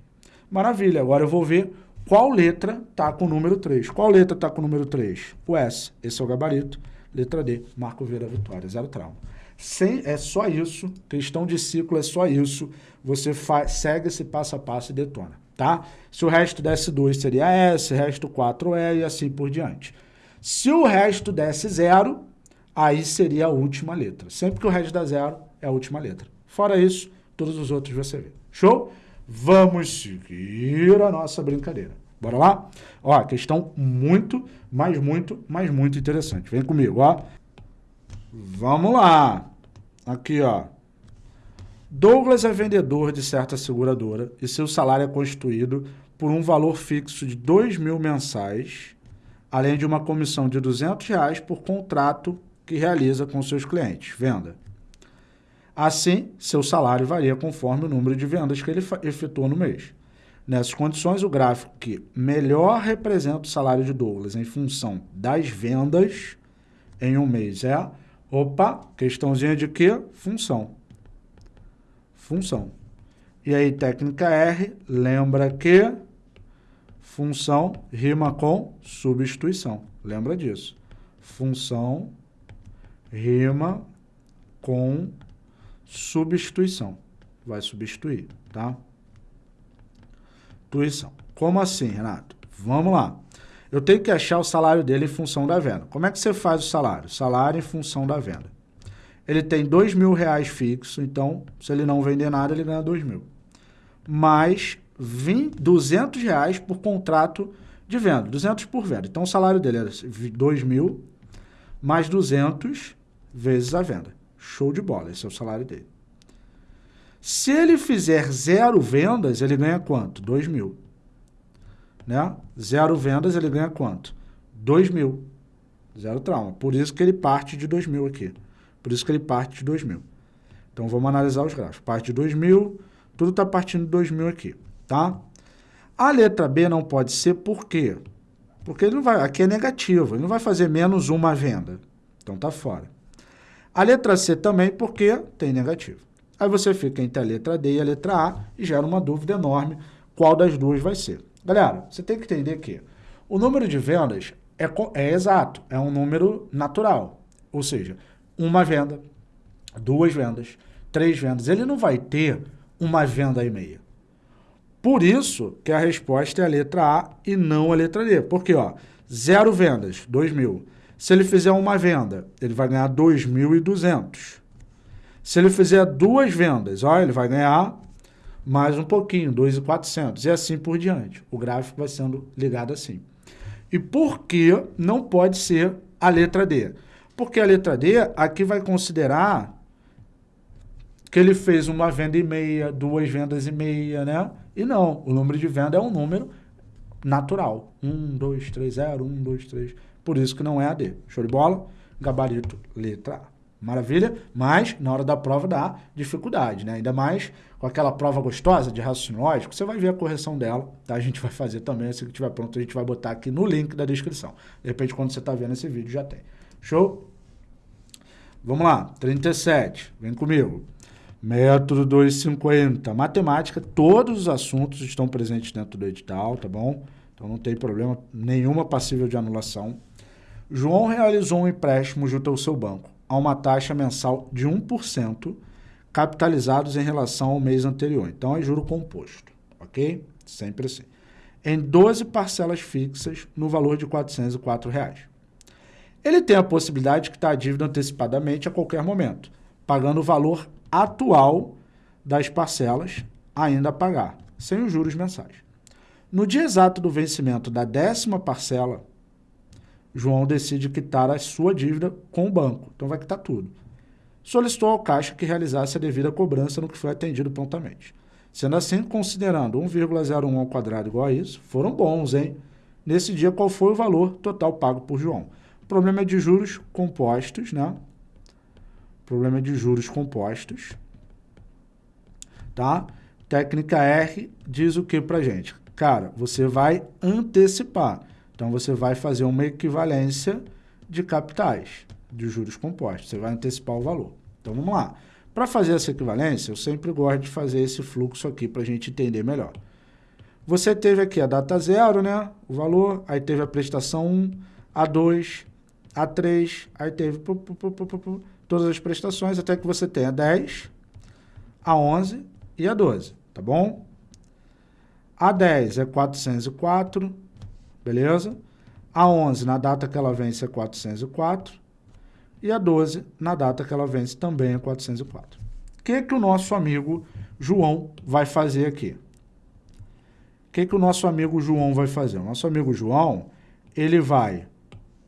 Maravilha, agora eu vou ver qual letra está com o número 3. Qual letra está com o número 3? O S, esse é o gabarito. Letra D, Marco Vera Vitória, zero trauma. Sem, é só isso, questão de ciclo é só isso. Você faz, segue esse passo a passo e detona, tá? Se o resto desse 2 seria S, resto 4 é e assim por diante. Se o resto desse zero, aí seria a última letra. Sempre que o resto dá zero, é a última letra. Fora isso, todos os outros você vê. Show? Vamos seguir a nossa brincadeira. Bora lá? Ó, questão muito, mas muito, mas muito interessante. Vem comigo, ó. Vamos lá. Aqui, ó. Douglas é vendedor de certa seguradora e seu salário é constituído por um valor fixo de 2 mil mensais, além de uma comissão de 200 reais por contrato que realiza com seus clientes. Venda. Assim, seu salário varia conforme o número de vendas que ele efetua no mês. Nessas condições, o gráfico que melhor representa o salário de Douglas em função das vendas em um mês é, opa, questãozinha de quê? Função. Função. E aí, técnica R, lembra que função rima com substituição. Lembra disso. Função rima com substituição. Vai substituir, tá? Tuição. Como assim, Renato? Vamos lá. Eu tenho que achar o salário dele em função da venda. Como é que você faz o salário? Salário em função da venda. Ele tem dois mil reais fixo, então, se ele não vender nada, ele ganha dois mil. Mais 20, 200 reais por contrato de venda, 200 por venda. Então, o salário dele é 2 mil mais 200 vezes a venda. Show de bola, esse é o salário dele. Se ele fizer zero vendas, ele ganha quanto? 2 mil. Né? Zero vendas, ele ganha quanto? 2 mil. Zero trauma. Por isso que ele parte de 2 mil aqui. Por isso que ele parte de 2 mil. Então, vamos analisar os gráficos. Parte de 2 mil, tudo está partindo de 2 mil aqui, tá? A letra B não pode ser por quê? Porque ele não vai, aqui é negativo, ele não vai fazer menos uma venda. Então, está fora. A letra C também, porque tem negativo. Aí você fica entre a letra D e a letra A e gera uma dúvida enorme qual das duas vai ser. Galera, você tem que entender que o número de vendas é, é exato, é um número natural. Ou seja, uma venda, duas vendas, três vendas. Ele não vai ter uma venda e meia. Por isso que a resposta é a letra A e não a letra D. Porque, ó, zero vendas, 2 mil. Se ele fizer uma venda, ele vai ganhar 2.200. Se ele fizer duas vendas, ó, ele vai ganhar mais um pouquinho, 2.400, e assim por diante. O gráfico vai sendo ligado assim. E por que não pode ser a letra D? Porque a letra D aqui vai considerar que ele fez uma venda e meia, duas vendas e meia, né? E não, o número de venda é um número natural. 1, 2, 3, 0, 1, 2, 3. Por isso que não é a D. Show de bola? Gabarito, letra A. Maravilha? Mas na hora da prova dá dificuldade, né? Ainda mais com aquela prova gostosa de raciocínio lógico, você vai ver a correção dela, tá? A gente vai fazer também, assim que tiver pronto, a gente vai botar aqui no link da descrição. De repente, quando você está vendo esse vídeo, já tem. Show? Vamos lá, 37, vem comigo. Método 250, matemática, todos os assuntos estão presentes dentro do edital, tá bom? Então não tem problema nenhuma passível de anulação. João realizou um empréstimo junto ao seu banco a uma taxa mensal de 1%, capitalizados em relação ao mês anterior. Então, é juro composto, ok? Sempre assim. Em 12 parcelas fixas no valor de 404 reais. Ele tem a possibilidade de quitar a dívida antecipadamente a qualquer momento, pagando o valor atual das parcelas ainda a pagar, sem os juros mensais. No dia exato do vencimento da décima parcela, João decide quitar a sua dívida com o banco. Então vai quitar tudo. Solicitou ao Caixa que realizasse a devida cobrança no que foi atendido prontamente. Sendo assim, considerando 1,01 ao quadrado igual a isso, foram bons, hein? Nesse dia, qual foi o valor total pago por João? O problema é de juros compostos, né? O problema é de juros compostos. Tá? Técnica R diz o que pra gente? Cara, você vai antecipar. Então, você vai fazer uma equivalência de capitais, de juros compostos. Você vai antecipar o valor. Então, vamos lá. Para fazer essa equivalência, eu sempre gosto de fazer esse fluxo aqui para a gente entender melhor. Você teve aqui a data zero, né? O valor, aí teve a prestação 1, A2, A3, aí teve pu, pu, pu, todas as prestações até que você tenha 10, A11 e A12, tá bom? A10 é 404, beleza? A 11, na data que ela vence, é 404. E a 12, na data que ela vence, também é 404. O que, que o nosso amigo João vai fazer aqui? O que, que o nosso amigo João vai fazer? O nosso amigo João, ele vai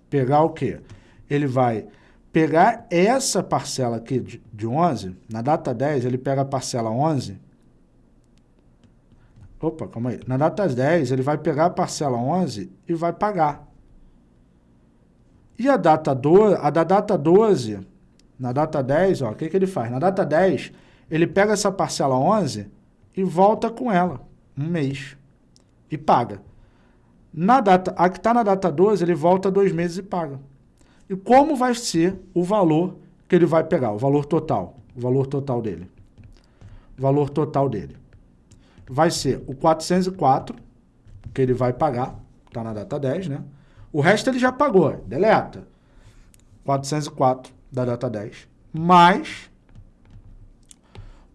pegar o quê? Ele vai pegar essa parcela aqui de, de 11, na data 10, ele pega a parcela 11 Opa, calma aí. Na data 10, ele vai pegar a parcela 11 e vai pagar. E a data 12, a da data 12, na data 10, ó, o que, que ele faz? Na data 10, ele pega essa parcela 11 e volta com ela, um mês, e paga. Na data, a que está na data 12, ele volta dois meses e paga. E como vai ser o valor que ele vai pegar, o valor total, o valor total dele? O valor total dele vai ser o 404, que ele vai pagar, está na data 10, né? O resto ele já pagou, deleta. 404 da data 10, mais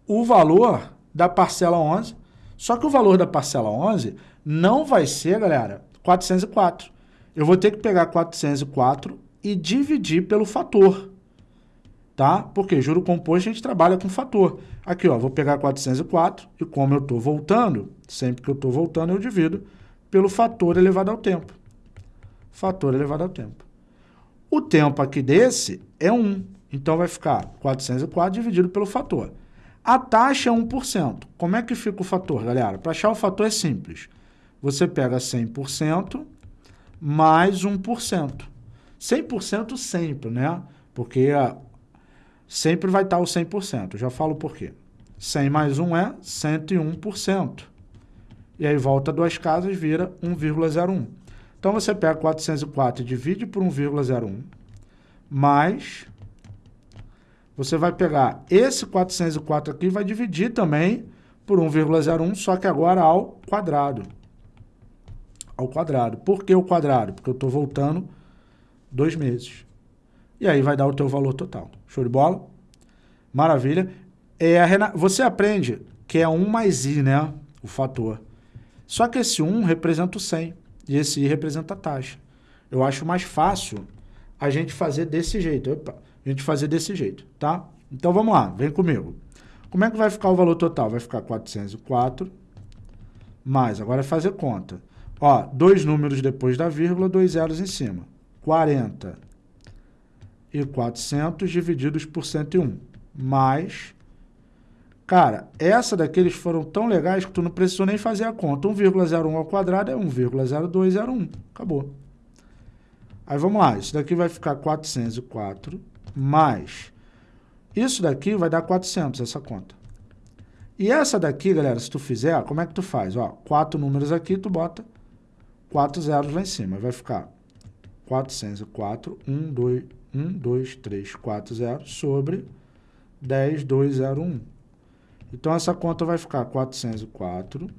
o valor da parcela 11. Só que o valor da parcela 11 não vai ser, galera, 404. Eu vou ter que pegar 404 e dividir pelo fator tá? Porque juro composto a gente trabalha com fator. Aqui, ó, vou pegar 404 e como eu estou voltando, sempre que eu estou voltando eu divido pelo fator elevado ao tempo. Fator elevado ao tempo. O tempo aqui desse é 1, então vai ficar 404 dividido pelo fator. A taxa é 1%. Como é que fica o fator, galera? Para achar o fator é simples. Você pega 100% mais 1%. 100% sempre, né? Porque sempre vai estar o 100%. Eu já falo por quê. 100 mais 1 é 101%. E aí volta duas casas, vira 1,01. Então, você pega 404 e divide por 1,01, mais... Você vai pegar esse 404 aqui e vai dividir também por 1,01, só que agora ao quadrado. Ao quadrado. Por que o quadrado? Porque eu estou voltando dois meses. E aí vai dar o teu valor total. Show de bola? Maravilha. É, Você aprende que é 1 mais i, né? O fator. Só que esse 1 representa o 100 e esse i representa a taxa. Eu acho mais fácil a gente fazer desse jeito. Opa, a gente fazer desse jeito, tá? Então vamos lá, vem comigo. Como é que vai ficar o valor total? Vai ficar 404 mais, agora é fazer conta. Ó, dois números depois da vírgula, dois zeros em cima. 40 e 400 divididos por 101. Mais... Cara, essa daqui eles foram tão legais que tu não precisou nem fazer a conta. 1,01 ao quadrado é 1,0201. Acabou. Aí vamos lá, isso daqui vai ficar 404 mais... Isso daqui vai dar 400, essa conta. E essa daqui, galera, se tu fizer, como é que tu faz? Ó, quatro números aqui, tu bota quatro zeros lá em cima. Vai ficar 404, 1, 2, 1, 2, 3, 4 zeros sobre 10, 2, 0, 1. Então, essa conta vai ficar 404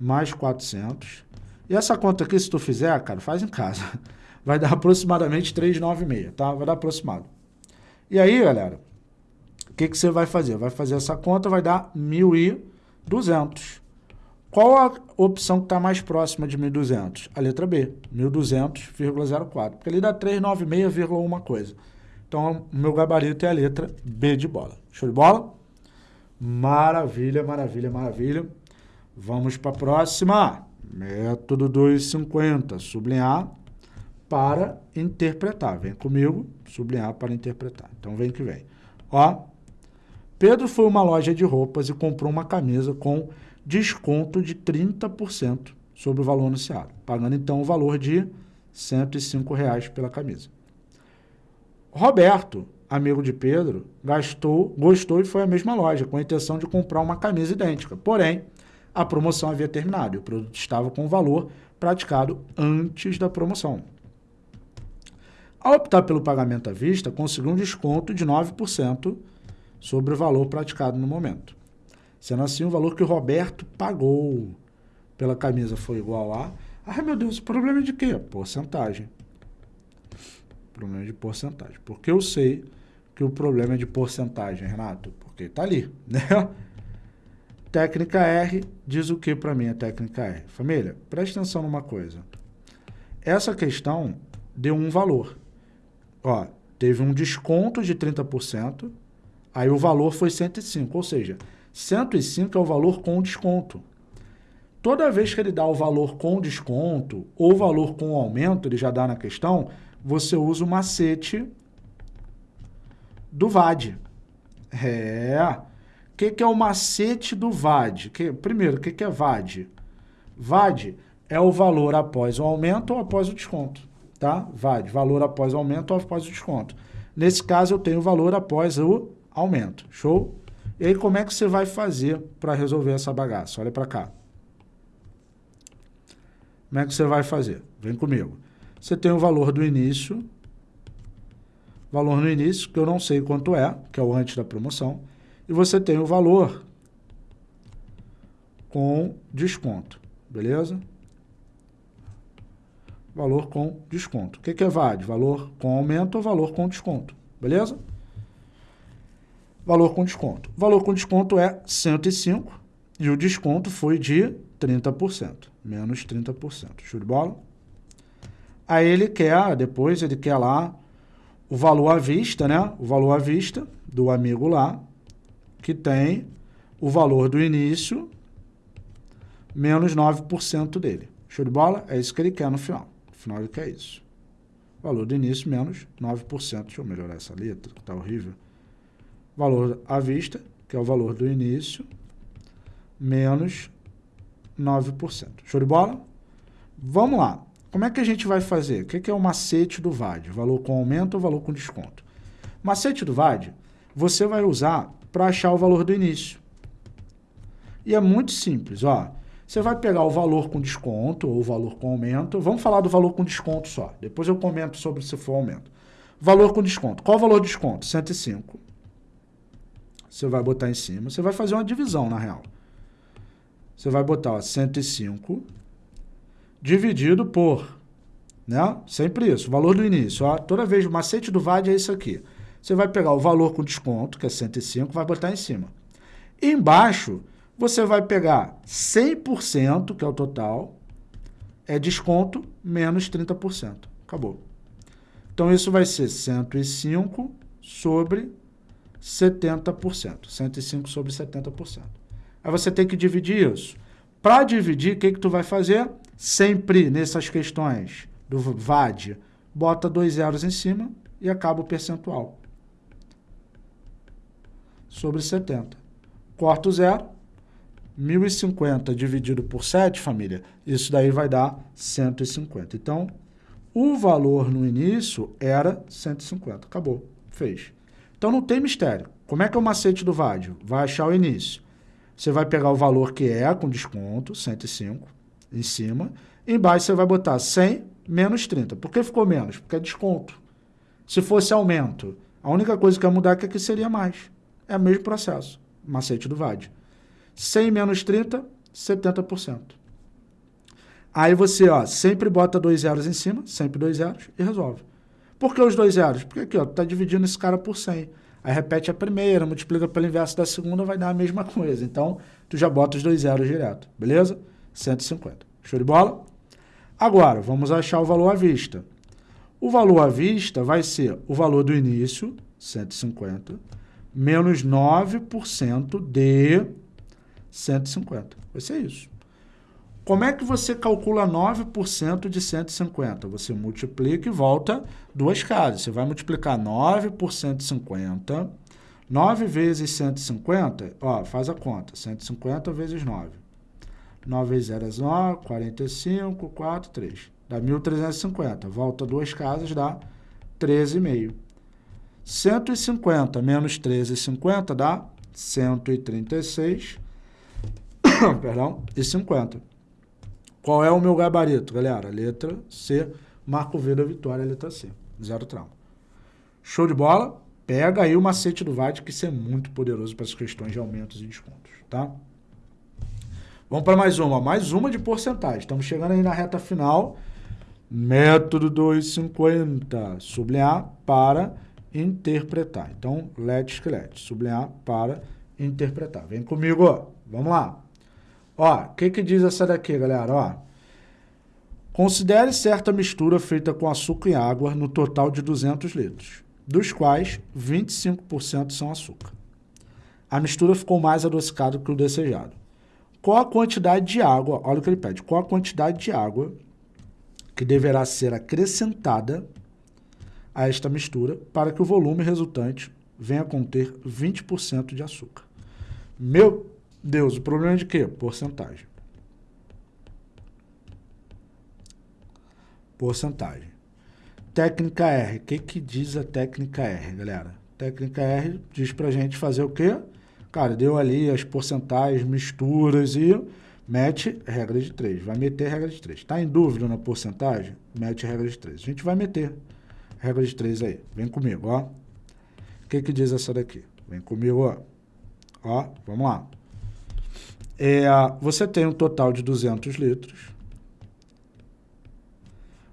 mais 400. E essa conta aqui, se tu fizer, cara, faz em casa. Vai dar aproximadamente 396, tá? Vai dar aproximado. E aí, galera, o que, que você vai fazer? Vai fazer essa conta, vai dar 1.200. Qual a opção que está mais próxima de 1.200? A letra B, 1.200,04, porque ele dá 396, uma coisa. Então, o meu gabarito é a letra B de bola. Show de bola? Maravilha, maravilha, maravilha. Vamos para a próxima. Método 250, sublinhar para interpretar. Vem comigo, sublinhar para interpretar. Então, vem que vem. Ó, Pedro foi uma loja de roupas e comprou uma camisa com desconto de 30% sobre o valor anunciado, pagando então o valor de 105 reais pela camisa. Roberto, amigo de Pedro, gastou, gostou e foi à mesma loja, com a intenção de comprar uma camisa idêntica. Porém, a promoção havia terminado e o produto estava com o valor praticado antes da promoção. Ao optar pelo pagamento à vista, conseguiu um desconto de 9% sobre o valor praticado no momento. Sendo assim, o valor que o Roberto pagou pela camisa foi igual a... Ai, meu Deus, problema de quê? Porcentagem. Problema de porcentagem. Porque eu sei que o problema é de porcentagem, Renato? Porque está ali, né? Técnica R diz o que para mim a técnica R? Família, preste atenção numa coisa. Essa questão deu um valor. Ó, teve um desconto de 30%, aí o valor foi 105, ou seja, 105 é o valor com desconto. Toda vez que ele dá o valor com desconto ou valor com aumento, ele já dá na questão, você usa o macete do VAD. É. O que, que é o macete do VAD? Que, primeiro, o que, que é VAD? VAD é o valor após o aumento ou após o desconto. Tá? VAD, valor após o aumento ou após o desconto. Nesse caso, eu tenho o valor após o aumento. Show? E aí, como é que você vai fazer para resolver essa bagaça? Olha para cá. Como é que você vai fazer? Vem comigo. Você tem o valor do início, valor no início, que eu não sei quanto é, que é o antes da promoção, e você tem o valor com desconto, beleza? Valor com desconto. O que, é VAD? Valor com aumento ou valor com desconto, beleza? Valor com desconto. O valor com desconto é 105 e o desconto foi de 30%, menos 30%. Show de bola? Aí ele quer, depois ele quer lá o valor à vista, né? O valor à vista do amigo lá, que tem o valor do início menos 9% dele. Show de bola? É isso que ele quer no final. No final ele quer isso. Valor do início menos 9%. Deixa eu melhorar essa letra, que tá horrível valor à vista, que é o valor do início, menos 9%. Show de bola? Vamos lá. Como é que a gente vai fazer? O que é o macete do VAD? Valor com aumento ou valor com desconto? Macete do VAD, você vai usar para achar o valor do início. E é muito simples, ó. Você vai pegar o valor com desconto ou o valor com aumento. Vamos falar do valor com desconto só. Depois eu comento sobre se for aumento. Valor com desconto. Qual o valor de desconto? 105 você vai botar em cima, você vai fazer uma divisão, na real. Você vai botar ó, 105 dividido por, né? Sempre isso, o valor do início. Ó, toda vez o macete do VAD é isso aqui. Você vai pegar o valor com desconto, que é 105, vai botar em cima. Embaixo, você vai pegar 100%, que é o total, é desconto, menos 30%. Acabou. Então, isso vai ser 105 sobre 70%. 105 sobre 70%. Aí você tem que dividir isso. Para dividir, o que, que tu vai fazer? Sempre nessas questões do VAD, bota dois zeros em cima e acaba o percentual. Sobre 70. Corta o zero, 1.050 dividido por 7, família, isso daí vai dar 150. Então, o valor no início era 150. Acabou. Fez. Então, não tem mistério. Como é que é o macete do VAD? Vai achar o início. Você vai pegar o valor que é com desconto, 105, em cima. Embaixo você vai botar 100 menos 30. Por que ficou menos? Porque é desconto. Se fosse aumento, a única coisa que ia mudar é que aqui seria mais. É o mesmo processo. Macete do VAD. 100 menos 30, 70%. Aí você, ó, sempre bota dois zeros em cima, sempre dois zeros, e resolve. Por que os dois zeros? Porque aqui, ó, tá dividindo esse cara por 100. Aí repete a primeira, multiplica pelo inverso da segunda, vai dar a mesma coisa. Então, tu já bota os dois zeros direto, beleza? 150. Show de bola? Agora, vamos achar o valor à vista. O valor à vista vai ser o valor do início, 150, menos 9% de 150. Vai ser isso. Como é que você calcula 9% de 150? Você multiplica e volta duas casas. Você vai multiplicar 9 por 150. 9 vezes 150, ó, faz a conta. 150 vezes 9. 9 vezes 0 é 9, 45, 4, 3. Dá 1.350. Volta duas casas, dá 13,5. 150 menos 13,50 dá 136 perdão, e 50. Qual é o meu gabarito, galera? Letra C, Marco V da vitória, letra C. Zero trauma. Show de bola? Pega aí o macete do VAD, que isso é muito poderoso para as questões de aumentos e descontos, tá? Vamos para mais uma. Mais uma de porcentagem. Estamos chegando aí na reta final. Método 250. Sublinhar para interpretar. Então, let esqueleto. Sublinhar para interpretar. Vem comigo. Vamos lá. Ó, o que, que diz essa daqui, galera? Ó, considere certa mistura feita com açúcar e água no total de 200 litros, dos quais 25% são açúcar. A mistura ficou mais adocicada que o desejado. Qual a quantidade de água, olha o que ele pede, qual a quantidade de água que deverá ser acrescentada a esta mistura para que o volume resultante venha a conter 20% de açúcar. Meu Deus, o problema é de quê? Porcentagem. Porcentagem. Técnica R. O que, que diz a técnica R, galera? Técnica R diz pra gente fazer o quê? Cara, deu ali as porcentagens, misturas e mete regra de 3. Vai meter regra de 3. Tá em dúvida na porcentagem? Mete regra de 3. A gente vai meter regra de 3 aí. Vem comigo, ó. O que, que diz essa daqui? Vem comigo, ó. Ó, vamos lá. É, você tem um total de 200 litros,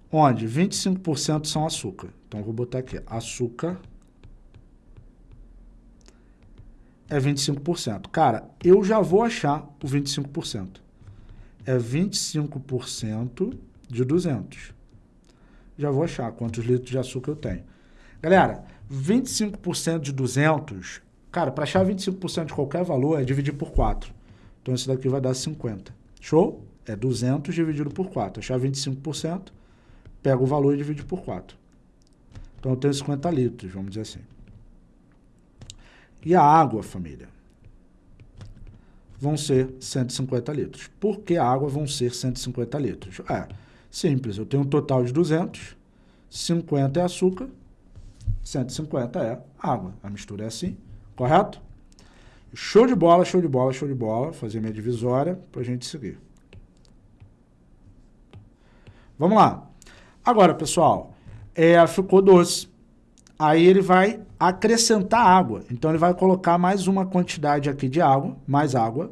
onde 25% são açúcar. Então, vou botar aqui, açúcar é 25%. Cara, eu já vou achar o 25%. É 25% de 200. Já vou achar quantos litros de açúcar eu tenho. Galera, 25% de 200, cara, para achar 25% de qualquer valor é dividir por 4. Então, esse daqui vai dar 50. Show? É 200 dividido por 4. Achar 25%, pega o valor e divide por 4. Então, eu tenho 50 litros, vamos dizer assim. E a água, família? Vão ser 150 litros. Por que a água vão ser 150 litros? É simples. Eu tenho um total de 200, 50 é açúcar, 150 é água. A mistura é assim, correto? Show de bola, show de bola, show de bola. Fazer minha divisória para a gente seguir. Vamos lá. Agora, pessoal, é, ficou doce. Aí ele vai acrescentar água. Então, ele vai colocar mais uma quantidade aqui de água, mais água.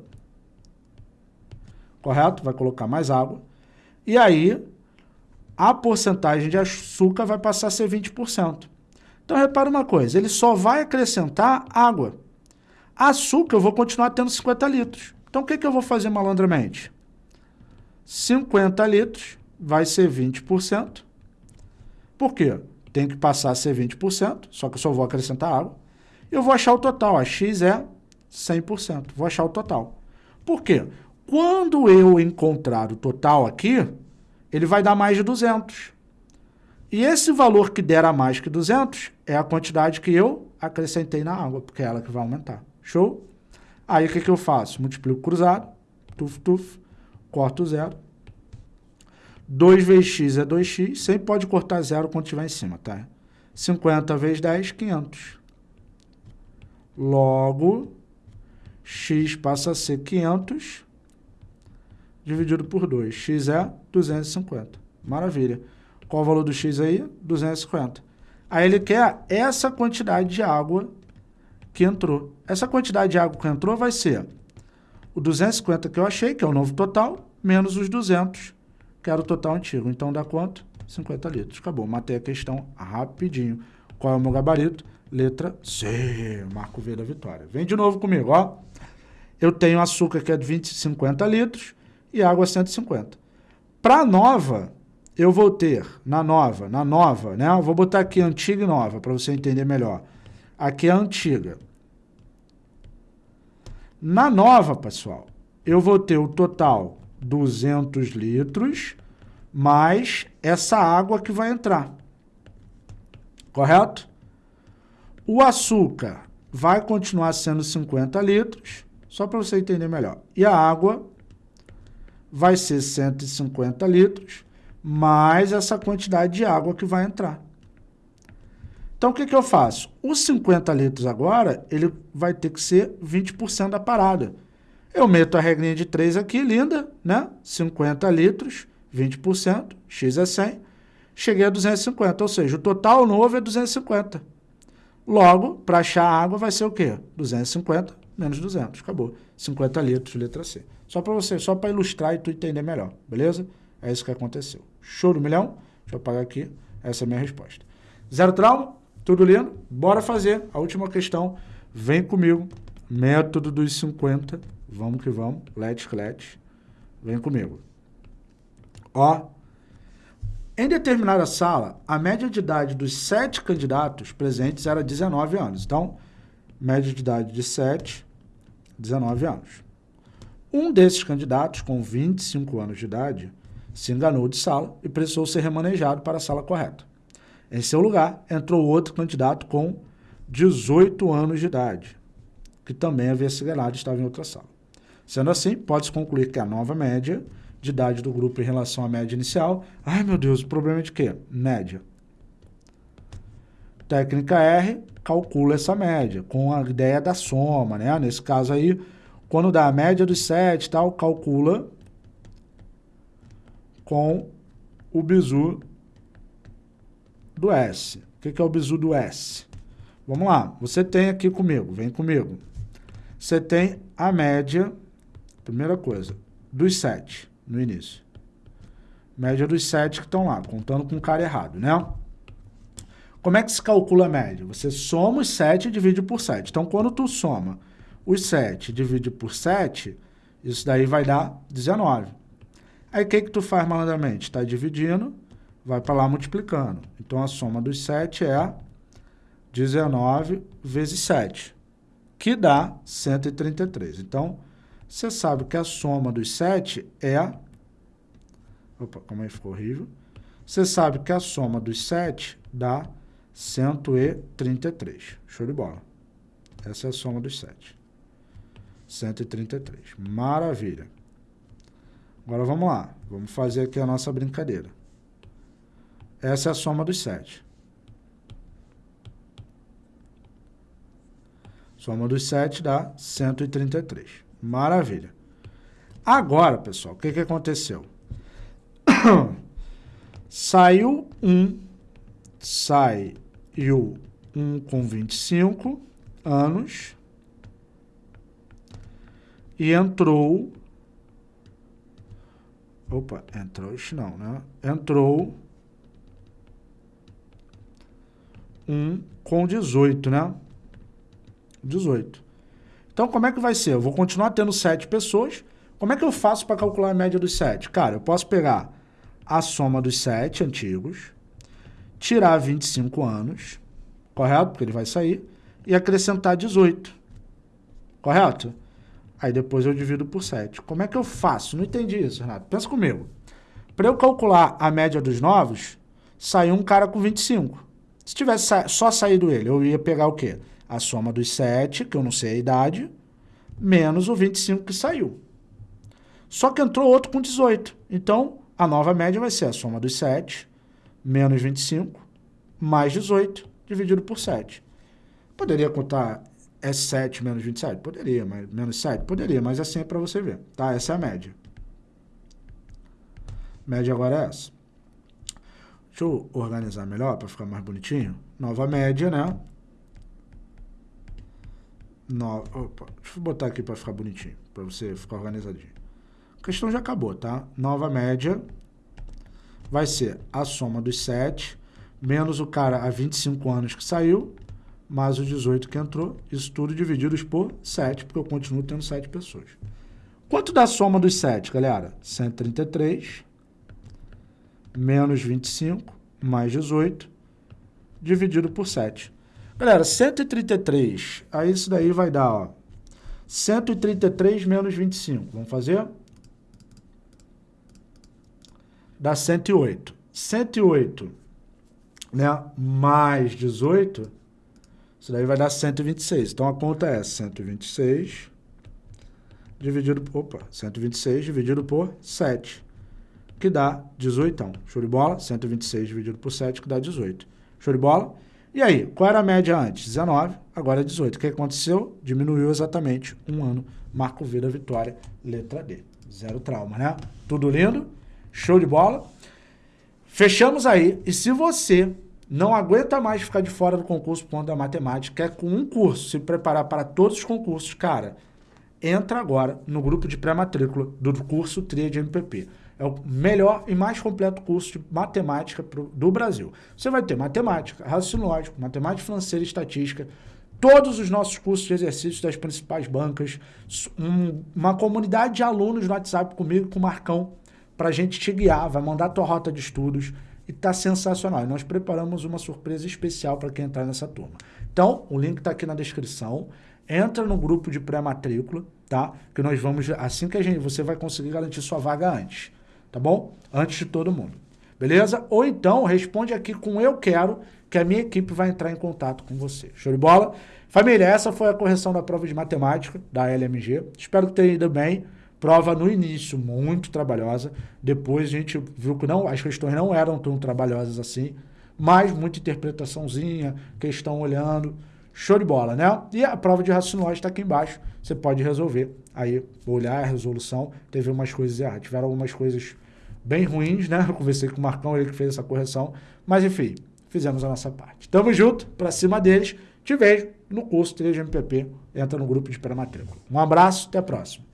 Correto? Vai colocar mais água. E aí, a porcentagem de açúcar vai passar a ser 20%. Então, repara uma coisa, ele só vai acrescentar água. Açúcar eu vou continuar tendo 50 litros. Então, o que, que eu vou fazer malandramente? 50 litros vai ser 20%. Por quê? Tem que passar a ser 20%, só que eu só vou acrescentar água. Eu vou achar o total. A X é 100%. Vou achar o total. Por quê? Quando eu encontrar o total aqui, ele vai dar mais de 200. E esse valor que der a mais que 200 é a quantidade que eu acrescentei na água, porque é ela que vai aumentar. Show? Aí o que, que eu faço? Multiplico cruzado, tuf, tuf, corto zero. 2 vezes x é 2x, sempre pode cortar zero quando estiver em cima, tá? 50 vezes 10, 500. Logo, x passa a ser 500 dividido por 2. x é 250. Maravilha. Qual o valor do x aí? 250. Aí ele quer essa quantidade de água que entrou. Essa quantidade de água que entrou vai ser o 250 que eu achei, que é o novo total, menos os 200, que era o total antigo. Então dá quanto? 50 litros. Acabou. Matei a questão rapidinho. Qual é o meu gabarito? Letra C. Marco V da vitória. Vem de novo comigo, ó. Eu tenho açúcar que é de 20, 50 litros e água 150. Para nova, eu vou ter, na nova, na nova, né? Eu vou botar aqui antiga e nova, para você entender melhor. Aqui é a antiga. Na nova, pessoal, eu vou ter o total 200 litros, mais essa água que vai entrar. Correto? O açúcar vai continuar sendo 50 litros, só para você entender melhor. E a água vai ser 150 litros, mais essa quantidade de água que vai entrar. Então, o que, que eu faço? Os 50 litros agora, ele vai ter que ser 20% da parada. Eu meto a regrinha de 3 aqui, linda, né? 50 litros, 20%, x é 100, cheguei a 250, ou seja, o total novo é 250. Logo, para achar a água vai ser o quê? 250 menos 200, acabou. 50 litros, letra C. Só para você, só para ilustrar e tu entender melhor, beleza? É isso que aconteceu. Show do milhão? Deixa eu apagar aqui. Essa é a minha resposta. Zero trauma? Tudo lindo? Bora fazer a última questão. Vem comigo. Método dos 50. Vamos que vamos. Let's, let's. Vem comigo. Ó. Em determinada sala, a média de idade dos sete candidatos presentes era 19 anos. Então, média de idade de 7, 19 anos. Um desses candidatos, com 25 anos de idade, se enganou de sala e precisou ser remanejado para a sala correta. Em seu lugar, entrou outro candidato com 18 anos de idade, que também havia se e estava em outra sala. Sendo assim, pode-se concluir que a nova média de idade do grupo em relação à média inicial... Ai, meu Deus, o problema é de quê? Média. Técnica R, calcula essa média, com a ideia da soma, né? Nesse caso aí, quando dá a média dos 7 tal, calcula com o bizu do S. O que é o bizu do S? Vamos lá, você tem aqui comigo, vem comigo. Você tem a média, primeira coisa, dos 7 no início. Média dos 7 que estão lá, contando com o cara errado, né? Como é que se calcula a média? Você soma os 7 e divide por 7. Então, quando tu soma os 7 divide por 7, isso daí vai dar 19. Aí o que, que tu faz malandramente? Está dividindo, vai para lá multiplicando. Então a soma dos 7 é 19 vezes 7, que dá 133. Então, você sabe que a soma dos 7 é... Opa, como que ficou horrível? Você sabe que a soma dos 7 dá 133. Show de bola. Essa é a soma dos 7. 133. Maravilha. Agora vamos lá. Vamos fazer aqui a nossa brincadeira. Essa é a soma dos 7. Soma dos 7 dá 133. Maravilha. Agora, pessoal, o que, que aconteceu? Saiu um, saiu um com 25 anos e entrou... Opa, entrou, não, né? Entrou um com 18, né? 18. Então, como é que vai ser? Eu vou continuar tendo 7 pessoas. Como é que eu faço para calcular a média dos 7? Cara, eu posso pegar a soma dos 7 antigos, tirar 25 anos, correto? Porque ele vai sair, e acrescentar 18, correto? Aí depois eu divido por 7. Como é que eu faço? Não entendi isso, Renato. Pensa comigo. Para eu calcular a média dos novos, saiu um cara com 25. Se tivesse só saído ele, eu ia pegar o quê? A soma dos 7, que eu não sei a idade, menos o 25 que saiu. Só que entrou outro com 18. Então, a nova média vai ser a soma dos 7, menos 25, mais 18, dividido por 7. Poderia contar S7 menos 27? Poderia, mas menos 7? Poderia, mas assim é para você ver, tá? Essa é a média. Média agora é essa. Deixa eu organizar melhor para ficar mais bonitinho. Nova média, né? No, opa, deixa eu botar aqui para ficar bonitinho, para você ficar organizadinho. A questão já acabou, tá? Nova média vai ser a soma dos 7, menos o cara há 25 anos que saiu, mais o 18 que entrou, isso tudo divididos por 7, porque eu continuo tendo 7 pessoas. Quanto dá a soma dos 7, galera? 133 menos 25 mais 18 dividido por 7. Galera, 133, aí isso daí vai dar, ó, 133 menos 25. Vamos fazer? Dá 108. 108, né, mais 18, isso daí vai dar 126. Então, a conta é 126 dividido opa, 126 dividido por 7 que dá 18. Show de bola? 126 dividido por 7, que dá 18. Show de bola? E aí, qual era a média antes? 19, agora é 18. O que aconteceu? Diminuiu exatamente um ano. Marco V da vitória, letra D. Zero trauma, né? Tudo lindo? Show de bola? Fechamos aí. E se você não aguenta mais ficar de fora do concurso ponto da matemática, quer com um curso se preparar para todos os concursos, cara, entra agora no grupo de pré-matrícula do curso TRIA de MPP. É o melhor e mais completo curso de matemática pro, do Brasil. Você vai ter matemática, raciocínio lógico, matemática financeira e estatística, todos os nossos cursos de exercícios das principais bancas, um, uma comunidade de alunos no WhatsApp comigo, com o Marcão, para a gente te guiar, vai mandar a tua rota de estudos e está sensacional. E nós preparamos uma surpresa especial para quem entrar nessa turma. Então, o link está aqui na descrição. Entra no grupo de pré-matrícula, tá? Que nós vamos, assim que a gente, você vai conseguir garantir sua vaga antes tá bom? Antes de todo mundo. Beleza? Ou então responde aqui com eu quero, que a minha equipe vai entrar em contato com você. Show de bola? Família, essa foi a correção da prova de matemática da LMG. Espero que tenha ido bem. Prova no início muito trabalhosa. Depois a gente viu que não, as questões não eram tão trabalhosas assim. Mas muita interpretaçãozinha, questão olhando. Show de bola, né? E a prova de raciocínio está aqui embaixo. Você pode resolver. Aí, olhar a resolução, teve umas coisas erradas. Tiveram algumas coisas bem ruins, né? Eu conversei com o Marcão, ele que fez essa correção. Mas, enfim, fizemos a nossa parte. Tamo junto, pra cima deles. Te vejo no curso 3 MPP. Entra no grupo de pré-matrícula. Um abraço, até a próxima.